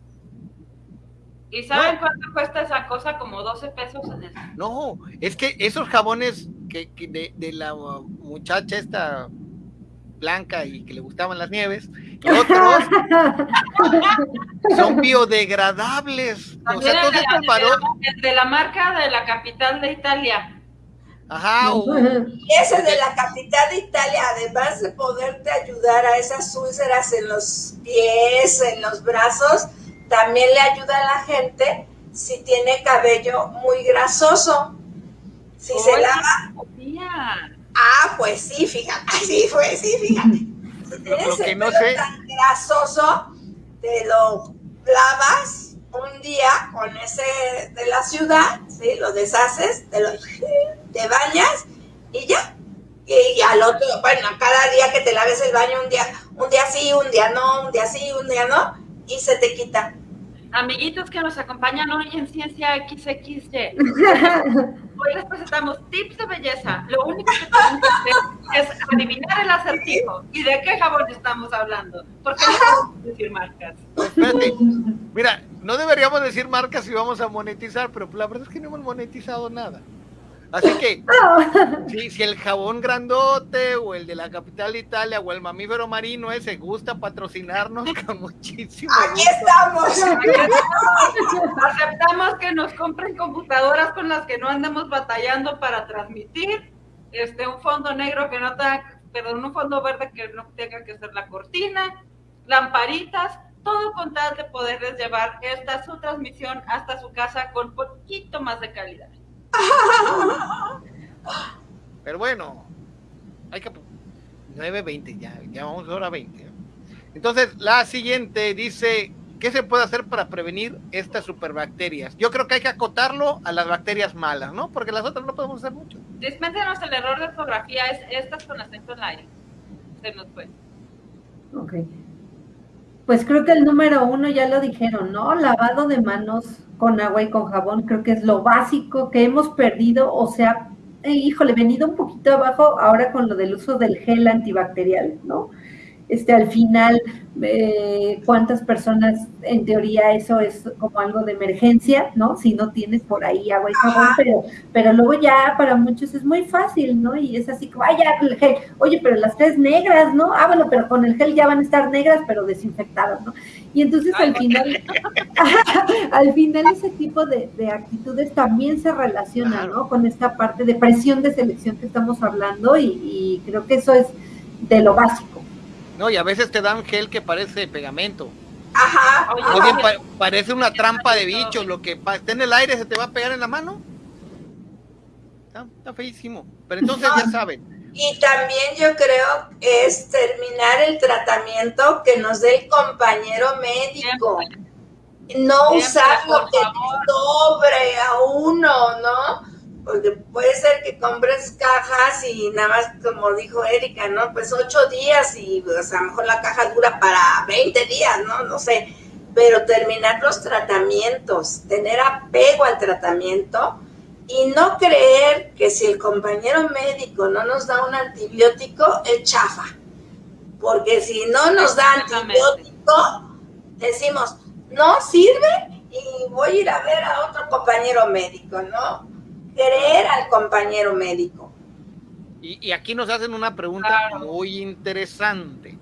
Speaker 1: ¿Y saben cuánto cuesta esa cosa? Como 12 pesos en eso.
Speaker 2: No, es que esos jabones que, de, de, la muchacha esta blanca y que le gustaban las nieves, otros son biodegradables.
Speaker 1: O sea, de, la, de la marca de la capital de Italia.
Speaker 2: Ajá.
Speaker 4: Y ese de la capital de Italia, además de poderte ayudar a esas úlceras en los pies, en los brazos, también le ayuda a la gente si tiene cabello muy grasoso. Si se lava. Ah, pues sí, fíjate. Sí, pues sí, fíjate. Si tienes el pelo tan grasoso, te lo lavas un día con ese de la ciudad, ¿sí? Lo deshaces, te, lo, te bañas y ya. Y, al otro, bueno, cada día que te laves el baño, un día, un día sí, un día no, un día sí, un día no, y se te quita.
Speaker 1: Amiguitos que nos acompañan hoy en Ciencia XXY, hoy les presentamos tips de belleza. Lo único que tenemos que hacer es adivinar el acertijo. ¿Y de qué jabón estamos hablando? Porque no podemos decir marcas.
Speaker 2: Espérate, mira, no deberíamos decir marcas si vamos a monetizar, pero la verdad es que no hemos monetizado nada. Así que, si, el jabón grandote o el de la capital de Italia o el mamífero marino ese gusta patrocinarnos con muchísimo
Speaker 4: Aquí estamos.
Speaker 1: Aceptamos que nos compren computadoras con las que no andemos batallando para transmitir. Este, un fondo negro que no tenga, perdón, un fondo verde que no tenga que ser la cortina, lamparitas, todo con tal de poderles llevar esta su transmisión hasta su casa con poquito más de calidad.
Speaker 2: Pero bueno, hay que 9.20, ya, ya vamos a hora 20. Entonces, la siguiente dice, ¿qué se puede hacer para prevenir estas superbacterias? Yo creo que hay que acotarlo a las bacterias malas, ¿no? Porque las otras no podemos hacer mucho.
Speaker 1: Dispénsenos el error de ortografía, es estas con acento en aire. Se nos fue.
Speaker 3: Ok. Pues creo que el número uno ya lo dijeron, ¿no? Lavado de manos con agua y con jabón, creo que es lo básico que hemos perdido, o sea, eh, híjole, venido un poquito abajo ahora con lo del uso del gel antibacterial, ¿no? Este, al final, eh, cuántas personas, en teoría eso es como algo de emergencia, ¿no? Si no tienes por ahí agua y jabón, pero, pero luego ya para muchos es muy fácil, ¿no? Y es así, vaya, el gel, oye, pero las tres negras, ¿no? Ah, bueno, pero con el gel ya van a estar negras, pero desinfectadas, ¿no? Y entonces al final, al final ese tipo de, actitudes también se relaciona, ¿no? Con esta parte de presión de selección que estamos hablando y, y creo que eso es de lo básico.
Speaker 2: No, y a veces te dan gel que parece pegamento.
Speaker 4: Ajá.
Speaker 2: O bien parece una trampa de bicho, lo que está en el aire se te va a pegar en la mano. Está, feísimo. Pero entonces ya saben.
Speaker 4: Y también yo creo es terminar el tratamiento que nos dé el compañero médico. No usar lo que sobre a uno, ¿no? Porque puede ser que compres cajas y nada más, como dijo Erika, ¿no? Pues ocho días y pues, a lo mejor la caja dura para 20 días, ¿no? No sé, pero terminar los tratamientos, tener apego al tratamiento y no creer que si el compañero médico no nos da un antibiótico, es chafa. Porque si no nos da antibiótico, decimos, no sirve y voy a ir a ver a otro compañero médico, ¿no? Creer al compañero médico.
Speaker 2: Y, aquí nos hacen una pregunta muy interesante.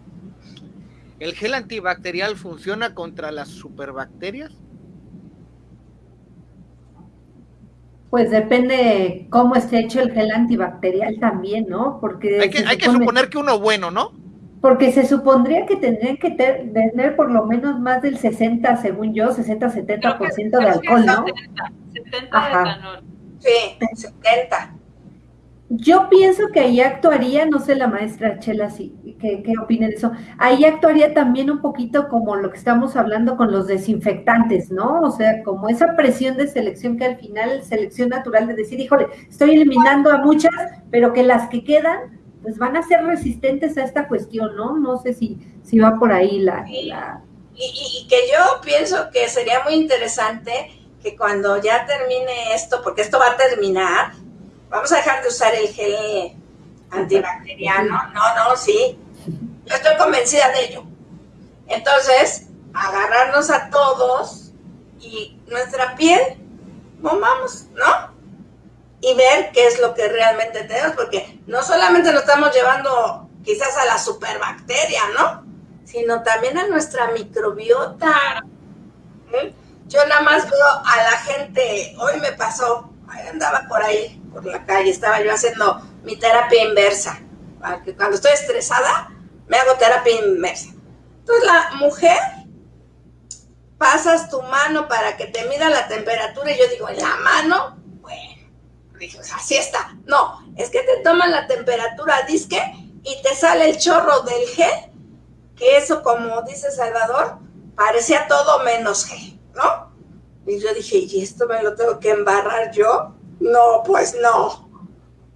Speaker 2: ¿El gel antibacterial funciona contra las superbacterias?
Speaker 3: Pues depende cómo esté hecho el gel antibacterial también, ¿no? Porque
Speaker 2: hay que, hay que suponer que uno bueno, ¿no?
Speaker 3: Porque se supondría que tendrían que tener por lo menos más del 60, según yo, 60-70% de alcohol, ¿no? 70,
Speaker 1: 70 de etanol.
Speaker 4: Sí, 70.
Speaker 3: Yo pienso que ahí actuaría, no sé la maestra Chela, si, ¿qué, qué opina de eso? Ahí actuaría también un poquito como lo que estamos hablando con los desinfectantes, ¿no? O sea, como esa presión de selección que al final, selección natural de decir, híjole, estoy eliminando a muchas, pero que las que quedan, pues van a ser resistentes a esta cuestión, ¿no? No sé si, si va por ahí la...
Speaker 4: Y, y que yo pienso que sería muy interesante que cuando ya termine esto, porque esto va a terminar, vamos a dejar de usar el gel antibacteriano. No, no, sí. Yo estoy convencida de ello. Entonces, agarrarnos a todos y nuestra piel, vamos, ¿no? Y ver qué es lo que realmente tenemos, porque no solamente nos estamos llevando quizás a la superbacteria, ¿no? Sino también a nuestra microbiota. ¿Mm? Yo nada más veo a la gente, hoy me pasó, andaba por ahí, por la calle, estaba yo haciendo mi terapia inversa. cuando estoy estresada, me hago terapia inversa. Entonces la mujer, pasas tu mano para que te mida la temperatura y yo digo, ¿en la mano? Bueno, dije, así está. No, es que te toman la temperatura disque y te sale el chorro del gel, que eso, como dice Salvador, parecía todo menos gel, ¿no? Y yo dije, ¿y esto me lo tengo que embarrar yo? No, pues no,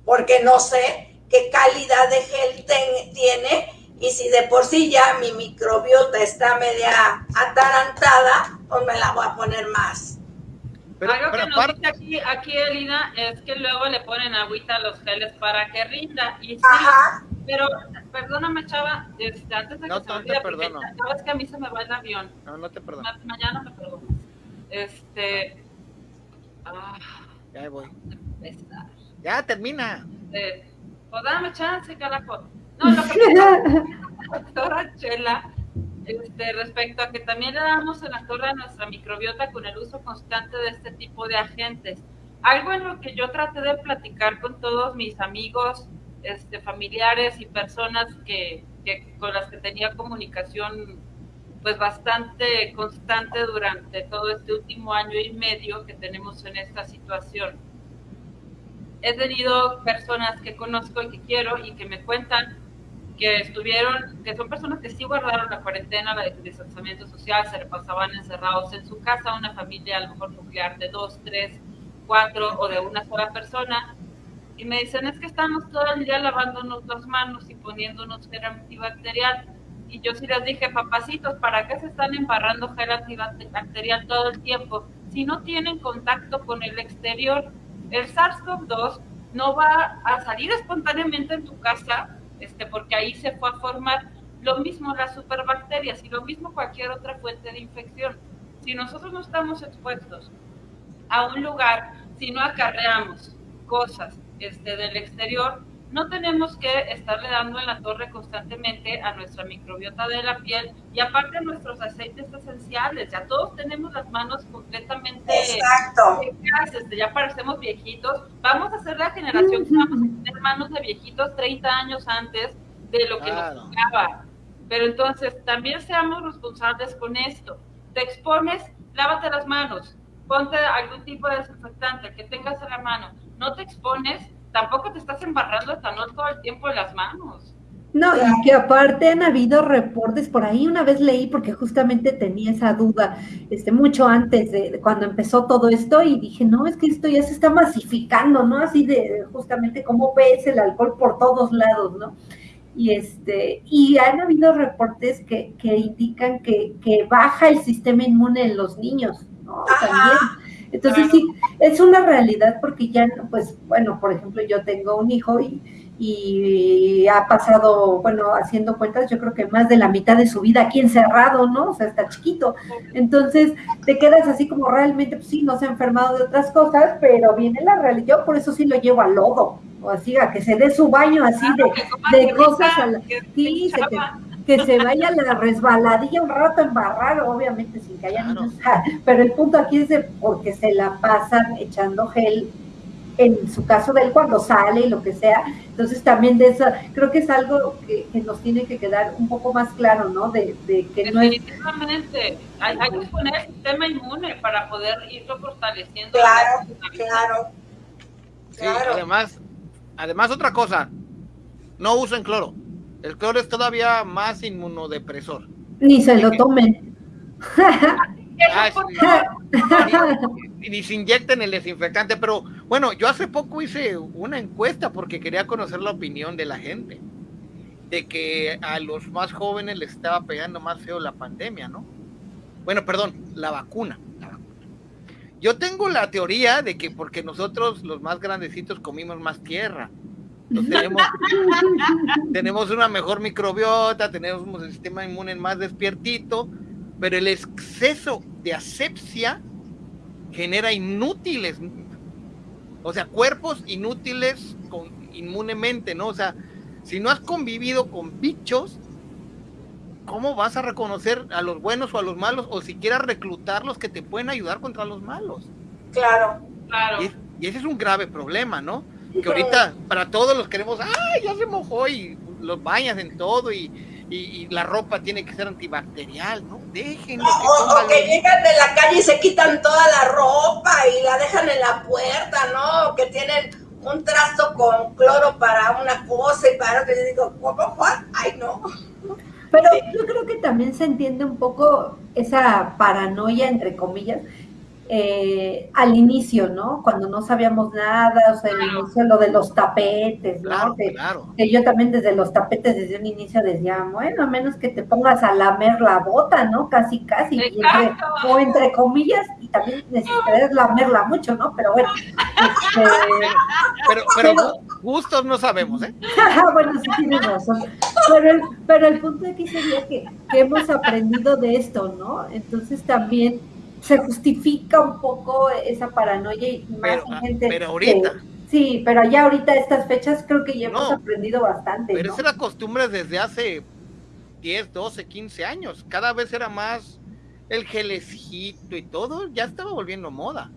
Speaker 4: porque no sé qué calidad de gel tiene y si de por sí ya mi microbiota está media atarantada, pues me la voy a poner más.
Speaker 1: Pero, Algo que nos dice aquí, aquí Elina es que luego le ponen agüita a los geles para que rinda. Y sí, Ajá. Pero perdóname, chava, este, antes de
Speaker 2: no,
Speaker 1: que
Speaker 2: se me olvide, porque
Speaker 1: sabes que a mí se me va el avión.
Speaker 2: No, no te perdono.
Speaker 1: mañana me perdono. Este. Ah,
Speaker 2: ya voy. Ya termina.
Speaker 1: Eh, pues dame chance, carajo. No, lo que pasa, doctora Chela, este, respecto a que también le damos en la torre a nuestra microbiota con el uso constante de este tipo de agentes. Algo en lo que yo traté de platicar con todos mis amigos, este, familiares y personas que, que con las que tenía comunicación pues bastante constante durante todo este último año y medio que tenemos en esta situación. He tenido personas que conozco y que quiero y que me cuentan que estuvieron, que son personas que sí guardaron la cuarentena, la distanciamiento social, se pasaban encerrados en su casa, una familia a lo mejor nuclear de dos, tres, cuatro o de una sola persona, y me dicen es que estamos todo el día lavándonos las manos y poniéndonos gel antibacterial y yo sí les dije, papacitos, ¿para qué se están embarrando gel antibacterial todo el tiempo? Si no tienen contacto con el exterior, el SARS-CoV-2 no va a salir espontáneamente en tu casa, este, porque ahí se fue a formar lo mismo las superbacterias y lo mismo cualquier otra fuente de infección. Si nosotros no estamos expuestos a un lugar, si no acarreamos cosas este, del exterior, no tenemos que estarle dando en la torre constantemente a nuestra microbiota de la piel y aparte a nuestros aceites esenciales. Ya todos tenemos las manos completamente
Speaker 4: Exacto.
Speaker 1: Este, ya parecemos viejitos. Vamos a ser la generación que vamos a tener manos de viejitos 30 años antes de lo que nos tocaba. Pero entonces también seamos responsables con esto. Te expones, lávate las manos, ponte algún tipo de desinfectante que tengas en la mano. No te expones, tampoco te estás embarrando etanol todo el tiempo en las manos.
Speaker 3: No, y que aparte han habido reportes, por ahí una vez leí, porque justamente tenía esa duda, este, mucho antes de, cuando empezó todo esto, y dije, no, es que esto ya se está masificando, ¿no? Así de justamente cómo ves el alcohol por todos lados, ¿no? Y este, y han habido reportes que, que indican que, que baja el sistema inmune en los niños, ¿no? También entonces sí, es una realidad porque ya, pues bueno, por ejemplo, yo tengo un hijo y, y ha pasado, bueno, haciendo cuentas, yo creo que más de la mitad de su vida aquí encerrado, ¿no? O sea, está chiquito. Entonces, te quedas así como realmente, pues sí, no se ha enfermado de otras cosas, pero viene la realidad. Yo por eso sí lo llevo al lodo, o así, a que se dé su baño así de, de cosas. A la, sí, se que se vaya la resbaladilla un rato embarrar, obviamente sin que haya niños, pero el punto aquí es de porque se la pasan echando gel en su caso de él cuando sale y lo que sea. Entonces también de eso, creo que es algo que, nos tiene que quedar un poco más claro, ¿no? De, que
Speaker 1: no es... hay, hay, que poner el sistema inmune para poder irlo fortaleciendo.
Speaker 4: Claro, claro.
Speaker 2: Sí, además, además otra cosa, no usen cloro. El cloro es todavía más inmunodepresor.
Speaker 3: Ni se lo tomen.
Speaker 2: Ah, ni se inyecten el desinfectante, pero bueno, yo hace poco hice una encuesta porque quería conocer la opinión de la gente, de que a los más jóvenes les estaba pegando más feo la pandemia, ¿no? Bueno, perdón, la vacuna. Yo tengo la teoría de que porque nosotros los más grandecitos comimos más tierra, tenemos, tenemos una mejor microbiota, tenemos un sistema inmune más despiertito, pero el exceso de asepsia genera inútiles, o sea, cuerpos inútiles con, inmunemente, ¿no? O sea, si no has convivido con bichos, ¿cómo vas a reconocer a los buenos o a los malos o siquiera reclutar los que te pueden ayudar contra los malos?
Speaker 4: Claro,
Speaker 1: claro.
Speaker 2: Y, ese es un grave problema, ¿no? Que ahorita para todos los queremos, ¡ay, ya se mojó! Y los bañas en todo y, y, la ropa tiene que ser antibacterial, ¿no? Déjenlo.
Speaker 4: o, que llegan de la calle y se quitan toda la ropa y la dejan en la puerta, ¿no? Que tienen un trasto con cloro para una cosa y para otra. Y digo, ¿cómo? Ay, no.
Speaker 3: Pero yo creo que también se entiende un poco esa paranoia, entre comillas, eh, al inicio, ¿no? Cuando no sabíamos nada, o sea, el inicio lo de los tapetes, ¿no? que, yo también desde los tapetes, desde un inicio decía, bueno, a menos que te pongas a lamer la bota, ¿no? Casi, casi, o entre comillas, y también necesitarías lamerla mucho, ¿no? Pero bueno. Este,
Speaker 2: pero, pero, gustos no sabemos, ¿eh?
Speaker 3: bueno, sí tienes razón. Pero el, pero el punto aquí sería que, que hemos aprendido de esto, ¿no? Entonces también se justifica un poco esa paranoia y más
Speaker 2: pero,
Speaker 3: gente.
Speaker 2: Pero ahorita.
Speaker 3: sí, pero ya ahorita estas fechas creo que ya hemos aprendido bastante.
Speaker 2: Pero esa es la costumbre desde hace 10, 12, 15 años. Cada vez era más el gelecito y todo, ya estaba volviendo moda.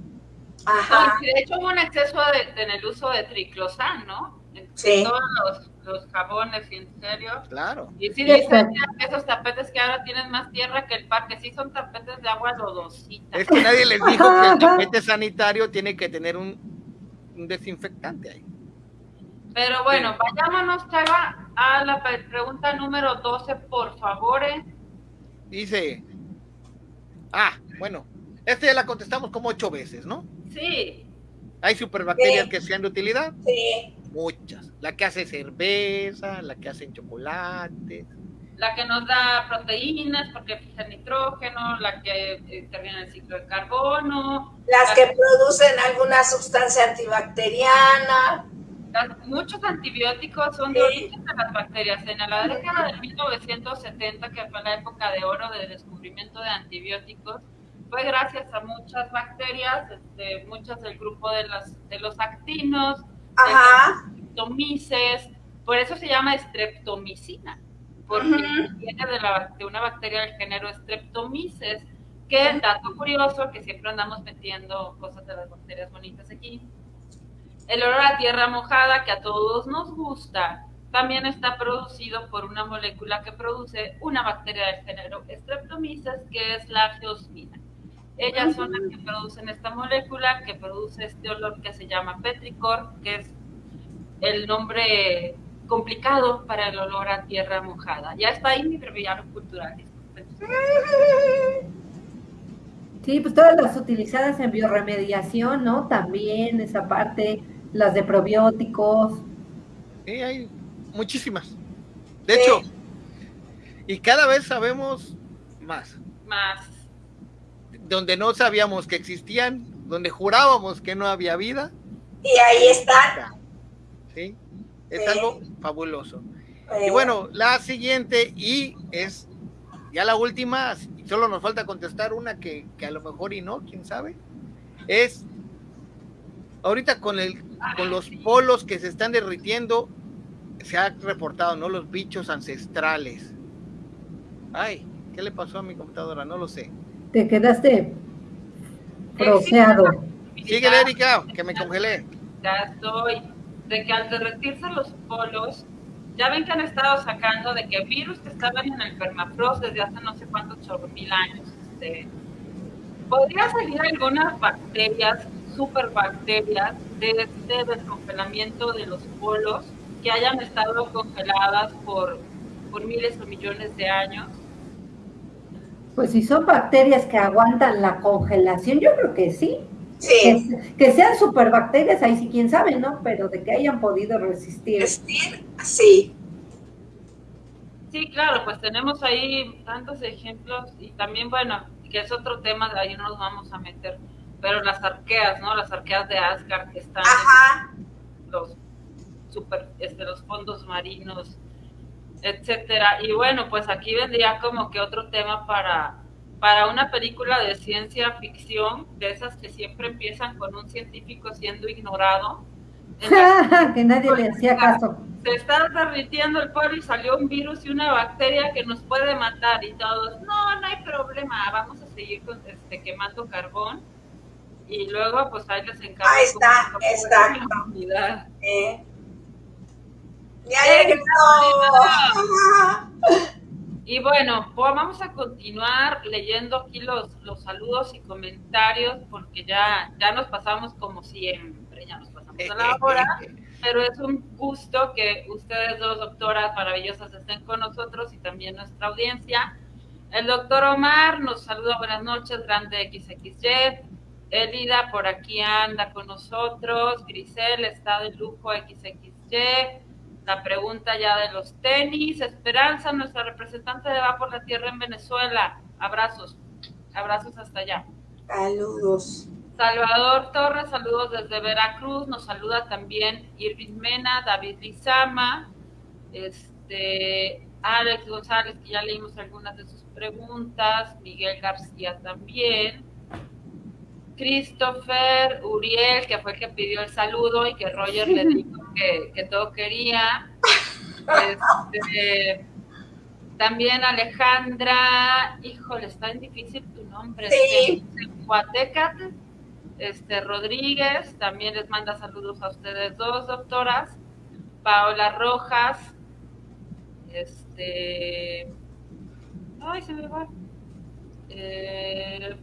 Speaker 1: Ajá. de hecho hubo un exceso de, en el uso de triclosan, ¿no?
Speaker 4: Sí.
Speaker 1: Todos los, los, jabones, en serio.
Speaker 2: Claro.
Speaker 1: Y sí dicen esos tapetes que ahora tienen más tierra que el parque, sí son tapetes de agua lodosita.
Speaker 2: Es que nadie les dijo que el tapete sanitario tiene que tener un, un desinfectante ahí.
Speaker 1: Pero bueno, vayámonos, Chava, a la pregunta número 12, por favor. Eh.
Speaker 2: Dice, ah, bueno, esta ya la contestamos como ocho veces, ¿no?
Speaker 1: Sí.
Speaker 2: ¿Hay superbacterias que sean de utilidad?
Speaker 4: Sí.
Speaker 2: Muchas. La que hace cerveza, la que hace chocolate.
Speaker 1: La que nos da proteínas porque fija nitrógeno, la que interviene en el ciclo de carbono.
Speaker 4: Las que, producen alguna sustancia antibacteriana.
Speaker 1: muchos antibióticos son de origen de las bacterias. En la década de 1970, que fue la época de oro del descubrimiento de antibióticos, fue gracias a muchas bacterias, este, muchas del grupo de, las, de los actinos,
Speaker 4: Ajá.
Speaker 1: streptomices, por eso se llama streptomicina, porque viene de, la, de una bacteria del género streptomices, que dato curioso, que siempre andamos metiendo cosas de las bacterias bonitas aquí. El olor a tierra mojada, que a todos nos gusta, también está producido por una molécula que produce una bacteria del género Streptomyces, que es la geosmina. Ellas son las que producen esta molécula que produce este olor que se llama petricor, que es el nombre complicado para el olor a tierra mojada. Ya está ahí mi breviario cultural.
Speaker 3: Sí, pues todas las utilizadas en bioremediación, ¿no? También esa parte, las de probióticos.
Speaker 2: Sí, hay muchísimas. De hecho, y cada vez sabemos más.
Speaker 1: Más
Speaker 2: donde no sabíamos que existían, donde jurábamos que no había vida.
Speaker 4: Y ahí está.
Speaker 2: ¿Sí? Es algo fabuloso. Y bueno, la siguiente y es ya la última, solo nos falta contestar una que, que, a lo mejor y no, quién sabe, es ahorita con el con los polos que se están derritiendo, se ha reportado, ¿no? Los bichos ancestrales. Ay, ¿qué le pasó a mi computadora? No lo sé.
Speaker 3: Te quedaste proceado.
Speaker 2: Sigue, Erika, que me congelé.
Speaker 1: Ya estoy. De que al derretirse los polos, ya ven que han estado sacando de que virus que estaban en el permafrost desde hace no sé cuántos mil años. Este, podría salir algunas bacterias, superbacterias, de este descongelamiento de los polos que hayan estado congeladas por, por miles o millones de años.
Speaker 3: Pues si son bacterias que aguantan la congelación, yo creo que sí.
Speaker 4: Sí.
Speaker 3: Que, sean superbacterias, ahí sí quién sabe, ¿no? Pero de que hayan podido resistir.
Speaker 4: Resistir, sí.
Speaker 1: Sí, claro, pues tenemos ahí tantos ejemplos y también, bueno, que es otro tema, de ahí no nos vamos a meter, pero las arqueas, ¿no? Las arqueas de Asgard que están en los super, este, los fondos marinos, etcétera. Y bueno, pues aquí vendría como que otro tema para para una película de ciencia ficción, de esas que siempre empiezan con un científico siendo ignorado.
Speaker 3: que nadie le hacía caso.
Speaker 1: Se está derritiendo el polvo y salió un virus y una bacteria que nos puede matar y todos, no, no hay problema, vamos a seguir con, este, quemando carbón y luego pues ahí les encargo.
Speaker 4: Ahí está, está. Eh.
Speaker 1: Y bueno, pues vamos a continuar leyendo aquí los, los saludos y comentarios porque ya, ya nos pasamos como siempre, ya nos pasamos a la hora, pero es un gusto que ustedes dos doctoras maravillosas estén con nosotros y también nuestra audiencia. El doctor Omar nos saluda, buenas noches, grande XXY. Elida por aquí anda con nosotros. Grisel está de lujo XXY la pregunta ya de los tenis. Esperanza, nuestra representante de Va por la Tierra en Venezuela. Abrazos, abrazos hasta allá.
Speaker 4: Saludos.
Speaker 1: Salvador Torres, saludos desde Veracruz. Nos saluda también Irving Mena, David Lizama, este, Alex González, que ya leímos algunas de sus preguntas, Miguel García también. Christopher Uriel, que fue el que pidió el saludo y que Roger le dijo que, todo quería. Este, también Alejandra, híjole, está en difícil tu nombre.
Speaker 4: Sí.
Speaker 1: Este, este, Rodríguez, también les manda saludos a ustedes dos, doctoras. Paola Rojas, este, ay, se me va. Eh,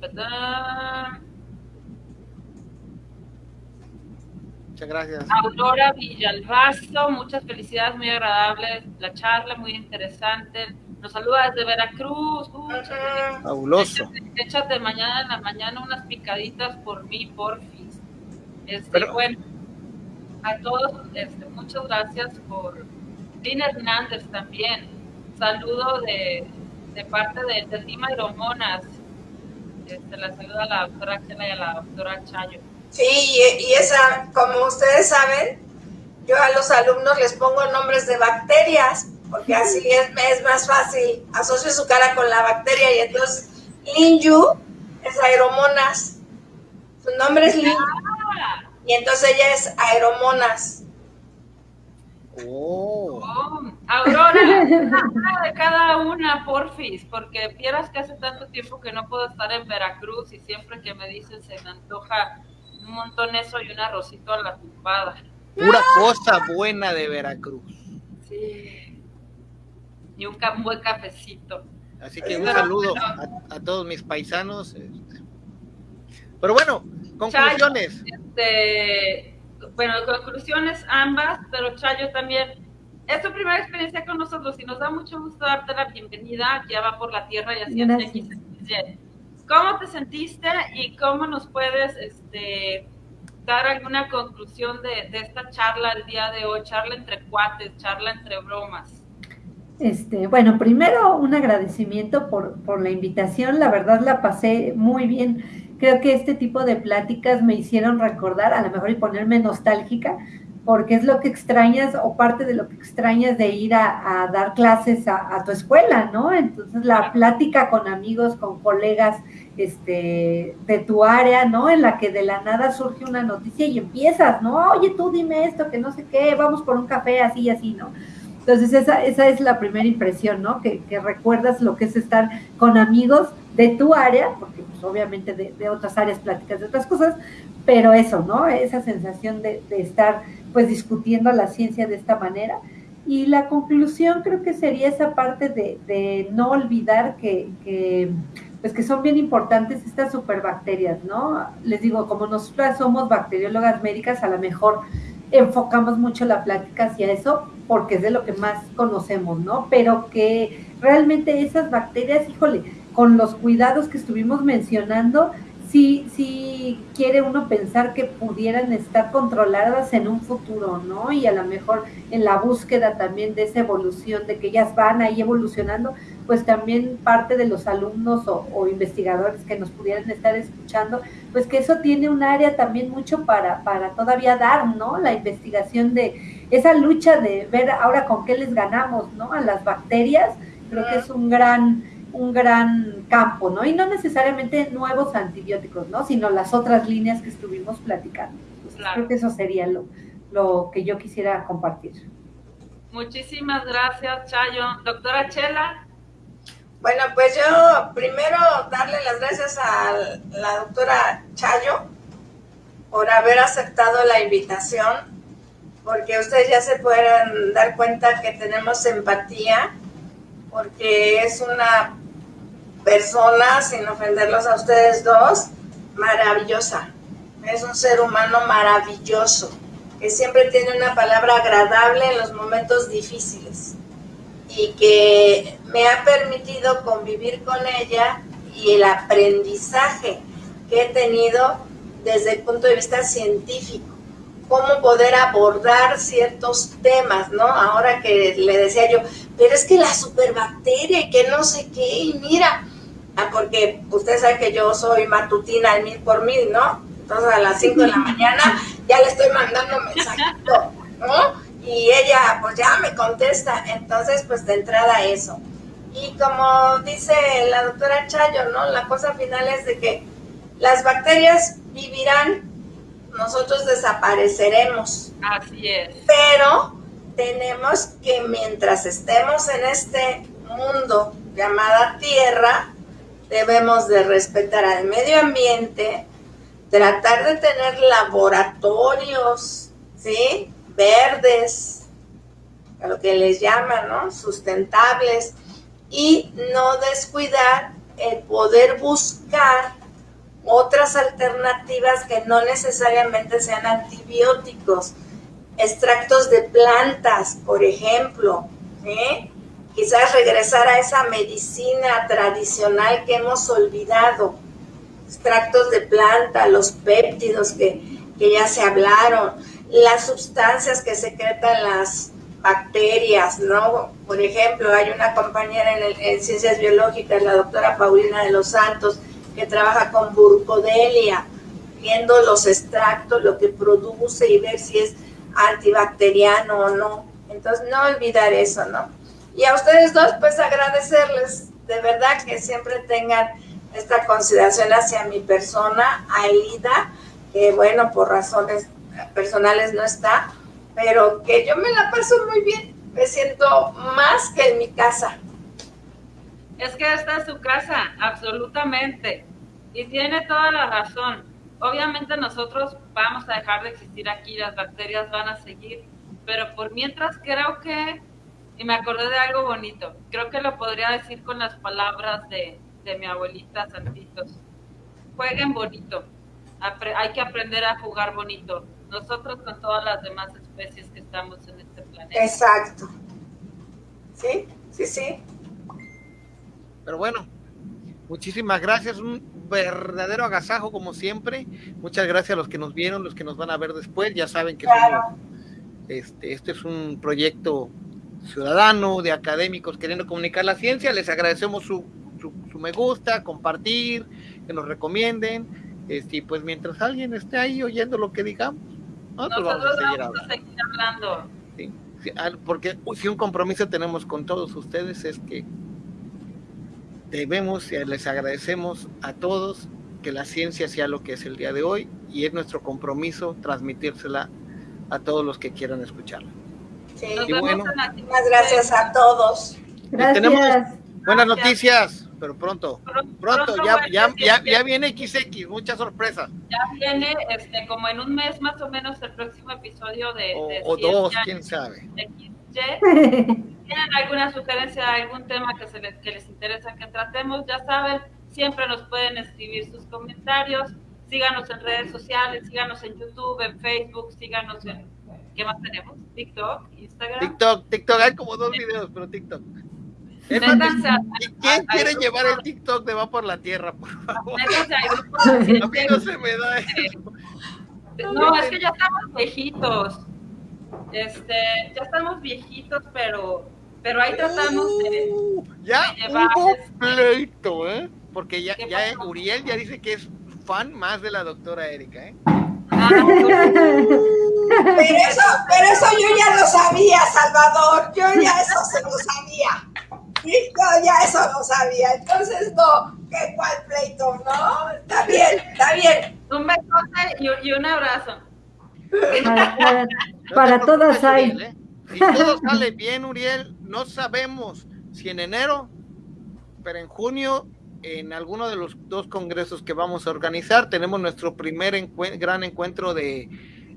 Speaker 2: gracias.
Speaker 1: Aurora Villalbazo, muchas felicidades, muy agradable la charla, muy interesante. Nos saluda desde Veracruz.
Speaker 2: Fabuloso.
Speaker 1: Échate, mañana en la mañana unas picaditas por mí, porfis. Este, bueno, a todos, este, muchas gracias por. Lina Hernández también. Saludo de, de parte de, de Lima Romonas. Este, la saluda a la doctora Chela y a la doctora Chayo.
Speaker 4: Sí, y, esa, como ustedes saben, yo a los alumnos les pongo nombres de bacterias, porque así es, es más fácil. Asocio su cara con la bacteria y entonces Linju es aeromonas. Su nombre es Linju. Y entonces ella es aeromonas.
Speaker 1: Oh. oh Aurora, una de cada una, porfis, porque vieras que hace tanto tiempo que no puedo estar en Veracruz y siempre que me dicen se me antoja un montón eso y un arrocito a la tumbada.
Speaker 2: Pura cosa buena de Veracruz.
Speaker 1: Sí. Y un buen cafecito.
Speaker 2: Así que un saludo a, todos mis paisanos. Este. Pero bueno, conclusiones.
Speaker 1: Este, bueno, conclusiones ambas, pero Chayo también. Es tu primera experiencia con nosotros y nos da mucho gusto darte la bienvenida. Ya va por la tierra y así es. ¿Cómo te sentiste y cómo nos puedes este, dar alguna conclusión de, esta charla el día de hoy? Charla entre cuates, charla entre bromas.
Speaker 3: Este, bueno, primero un agradecimiento por, por la invitación, la verdad la pasé muy bien. Creo que este tipo de pláticas me hicieron recordar, a lo mejor y ponerme nostálgica, porque es lo que extrañas o parte de lo que extrañas de ir a, dar clases a, a, tu escuela, ¿no? Entonces la plática con amigos, con colegas, este, de tu área, ¿no? En la que de la nada surge una noticia y empiezas, ¿no? Oye, tú dime esto, que no sé qué, vamos por un café, así y así, ¿no? Entonces esa, esa es la primera impresión, ¿no? Que, que recuerdas lo que es estar con amigos de tu área, porque pues, obviamente de, de, otras áreas pláticas de otras cosas, pero eso, ¿no? Esa sensación de, de, estar pues discutiendo la ciencia de esta manera. Y la conclusión creo que sería esa parte de, no olvidar que, que, pues que son bien importantes estas superbacterias, ¿no? Les digo, como nosotras somos bacteriólogas médicas, a lo mejor enfocamos mucho la plática hacia eso porque es de lo que más conocemos, ¿no? Pero que realmente esas bacterias, híjole, con los cuidados que estuvimos mencionando, sí, sí quiere uno pensar que pudieran estar controladas en un futuro, ¿no? Y a lo mejor en la búsqueda también de esa evolución, de que ellas van ahí evolucionando, pues también parte de los alumnos o, o investigadores que nos pudieran estar escuchando, pues que eso tiene un área también mucho para, para todavía dar, ¿no? La investigación de esa lucha de ver ahora con qué les ganamos, ¿no? A las bacterias, creo que es un gran un gran campo, ¿no? Y no necesariamente nuevos antibióticos, ¿no? Sino las otras líneas que estuvimos platicando. Pues claro. Creo que eso sería lo, lo que yo quisiera compartir.
Speaker 1: Muchísimas gracias, Chayo. Doctora Chela.
Speaker 4: Bueno, pues yo primero darle las gracias a la doctora Chayo por haber aceptado la invitación, porque ustedes ya se pueden dar cuenta que tenemos empatía, porque es una persona, sin ofenderlos a ustedes dos, maravillosa. Es un ser humano maravilloso, que siempre tiene una palabra agradable en los momentos difíciles y que me ha permitido convivir con ella y el aprendizaje que he tenido desde el punto de vista científico, cómo poder abordar ciertos temas, ¿no? Ahora que le decía yo, pero es que la superbacteria y que no sé qué, y mira, porque usted sabe que yo soy matutina al mil por mil, ¿no? Entonces a las 5 de la mañana ya le estoy mandando mensajito, ¿no? Y ella pues ya me contesta, entonces pues de entrada eso. Y como dice la doctora Chayo, ¿no? La cosa final es de que las bacterias vivirán, nosotros desapareceremos.
Speaker 1: Así es.
Speaker 4: Pero tenemos que mientras estemos en este mundo llamada Tierra, debemos de respetar al medio ambiente, tratar de tener laboratorios, ¿sí? Verdes, a lo que les llaman, ¿no? Sustentables, y no descuidar el poder buscar otras alternativas que no necesariamente sean antibióticos, extractos de plantas, por ejemplo, ¿eh? Quizás regresar a esa medicina tradicional que hemos olvidado, extractos de planta, los péptidos que, que ya se hablaron, las sustancias que secretan las bacterias, ¿no? Por ejemplo, hay una compañera en, en, ciencias biológicas, la doctora Paulina de los Santos, que trabaja con burcodelia, viendo los extractos, lo que produce y ver si es antibacteriano o no. Entonces, no olvidar eso, ¿no? Y a ustedes dos, pues agradecerles de verdad que siempre tengan esta consideración hacia mi persona, Aida, que bueno, por razones personales no está, pero que yo me la paso muy bien, me siento más que en mi casa.
Speaker 1: Es que esta es su casa, absolutamente, y tiene toda la razón. Obviamente nosotros vamos a dejar de existir aquí, las bacterias van a seguir, pero por mientras creo que, y me acordé de algo bonito, creo que lo podría decir con las palabras de, de mi abuelita Santitos. Jueguen bonito, hay que aprender a jugar bonito nosotros con todas las demás especies que estamos en este planeta.
Speaker 4: Exacto. Sí, sí, sí.
Speaker 2: Pero bueno, muchísimas gracias, un verdadero agasajo como siempre. Muchas gracias a los que nos vieron, los que nos van a ver después, ya saben que
Speaker 4: claro.
Speaker 2: somos, este, este es un proyecto ciudadano de académicos queriendo comunicar la ciencia. Les agradecemos su, su, su me gusta, compartir, que nos recomienden. Este, y pues mientras alguien esté ahí oyendo lo que digamos,
Speaker 1: nosotros, Nosotros vamos, a seguir, vamos a seguir hablando.
Speaker 2: Sí, sí, porque si un compromiso tenemos con todos ustedes es que debemos y les agradecemos a todos que la ciencia sea lo que es el día de hoy y es nuestro compromiso transmitírsela a todos los que quieran escucharla.
Speaker 4: Sí.
Speaker 1: Nos
Speaker 2: Y
Speaker 1: vemos
Speaker 2: bueno.
Speaker 1: la
Speaker 4: Muchas gracias a todos.
Speaker 3: Gracias.
Speaker 2: tenemos- Buenas
Speaker 1: Gracias.
Speaker 2: noticias, pero pronto.
Speaker 1: Pronto,
Speaker 2: Pronto, ya, ya, ya, ya viene XX, muchas sorpresas.
Speaker 1: ya viene este, como en un mes más o menos el próximo episodio de,
Speaker 2: O,
Speaker 1: de
Speaker 2: o dos, quién sabe.
Speaker 1: XY. tienen alguna sugerencia de algún tema que, se les, que les interesa que tratemos, ya saben, siempre nos pueden escribir sus comentarios, síganos en redes sociales, síganos en YouTube, en Facebook, síganos en, ¿qué más tenemos? TikTok, Instagram.
Speaker 2: TikTok, TikTok, hay como dos videos, pero TikTok. Es
Speaker 1: Métanse a-
Speaker 2: ¿y ¿Quién
Speaker 1: a-
Speaker 2: quiere llevar el TikTok de Va por la Tierra, por favor?
Speaker 1: métanse
Speaker 2: A mí no se me da eso.
Speaker 1: No, es que ya estamos viejitos. Este, ya estamos viejitos, pero, pero ahí tratamos de.
Speaker 2: Uh, ya
Speaker 1: de llevar,
Speaker 2: hubo
Speaker 1: este,
Speaker 2: pleito, ¿eh? Porque ya,
Speaker 1: ¿Qué
Speaker 2: ya eh? Uriel ya dice que es fan más de la doctora Erika, ¿eh?
Speaker 1: Ah,
Speaker 4: Pero eso, pero eso yo ya lo sabía, Salvador. Yo ya eso se lo sabía. Sí, Yo ya eso lo sabía. Entonces, no, ¿qué cuál pleito? No, está bien, está bien.
Speaker 1: un besote y, y un abrazo.
Speaker 3: Para, para- para todas hay.
Speaker 2: Uriel, ¿eh? Si todo sale bien, Uriel, no sabemos si en enero, pero en junio, en alguno de los dos congresos que vamos a organizar, tenemos nuestro primer encue- gran encuentro de,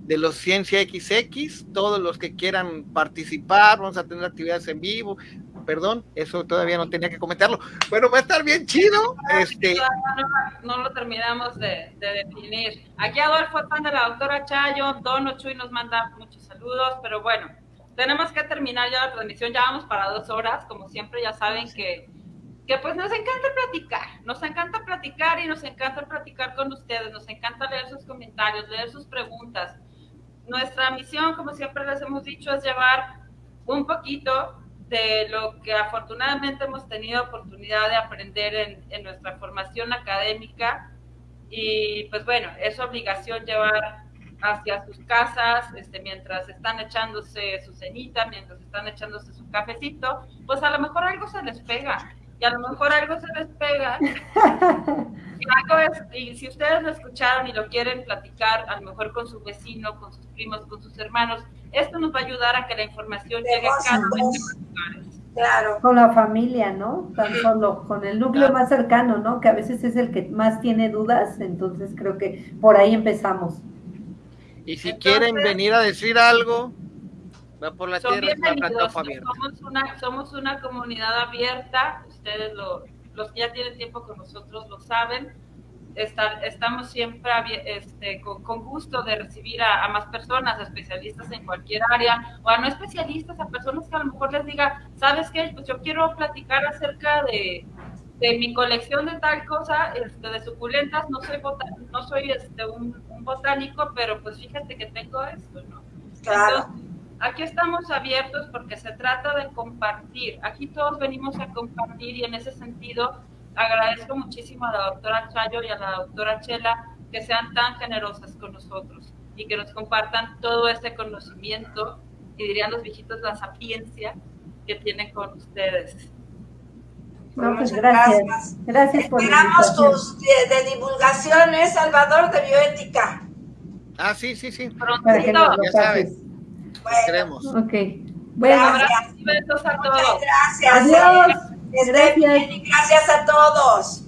Speaker 2: de los Ciencia XX. Todos los que quieran participar, vamos a tener actividades en vivo. Perdón, eso todavía no tenía que comentarlo. Bueno, va a estar bien chido. Este,
Speaker 1: Todavía no, no lo terminamos de, de definir. Aquí Adolfo fan de la doctora Chayo, Dono Chuy nos manda muchos saludos, pero bueno, tenemos que terminar ya la transmisión, ya vamos para dos horas, como siempre ya saben que, que pues nos encanta platicar, nos encanta platicar y nos encanta platicar con ustedes, nos encanta leer sus comentarios, leer sus preguntas. Nuestra misión, como siempre les hemos dicho, es llevar un poquito de lo que afortunadamente hemos tenido oportunidad de aprender en, nuestra formación académica. Y pues bueno, es obligación llevar hacia sus casas, este, mientras están echándose su cenita, mientras están echándose su cafecito, pues a lo mejor algo se les pega, y a lo mejor algo se les pega, y, algo es- y si ustedes lo escucharon y lo quieren platicar, a lo mejor con su vecino, con sus primos, con sus hermanos, esto nos va a ayudar a que la información llegue a cada uno de los lugares.
Speaker 4: Claro.
Speaker 3: Con la familia, ¿no? Tan solo, con el núcleo más cercano, ¿no? Que a veces es el que más tiene dudas, entonces creo que por ahí empezamos.
Speaker 2: y si
Speaker 1: Entonces-
Speaker 2: quieren venir a decir algo, va por la
Speaker 1: son
Speaker 2: tierra, abierta.
Speaker 1: Somos una, somos una comunidad abierta, ustedes lo, los que ya tienen tiempo con nosotros lo saben. Estar, estamos siempre este, con, con gusto de recibir a, a más personas, a especialistas en cualquier área, o a no especialistas, a personas que a lo mejor les diga, ¿sabes qué? Pues yo quiero platicar acerca de, de mi colección de tal cosa, este, de suculentas, no soy, bota- no soy este, un, un botánico, pero pues fíjate que tengo esto, ¿no?
Speaker 4: Claro.
Speaker 1: Entonces, aquí estamos abiertos porque se trata de compartir. Aquí todos venimos a compartir y en ese sentido agradezco muchísimo a la doctora Chayo y a la doctora Chela que sean tan generosas con nosotros y que nos compartan todo ese conocimiento y dirían los viejitos la sapiencia que tienen con ustedes.
Speaker 3: No, pues
Speaker 4: Muchas
Speaker 3: gracias.
Speaker 4: gracias.
Speaker 3: Gracias por
Speaker 4: Esperamos tus de, de divulgaciones, Salvador, de bioética.
Speaker 2: Ah, sí, sí, sí.
Speaker 1: Prontito,
Speaker 2: Ya sabes.
Speaker 4: Bueno,
Speaker 2: Queremos.
Speaker 3: Ok. Bueno,
Speaker 4: Gracias.
Speaker 1: abrazos a
Speaker 4: muchas
Speaker 1: todos.
Speaker 4: gracias.
Speaker 3: Adiós. Gracias.
Speaker 4: gracias a todos.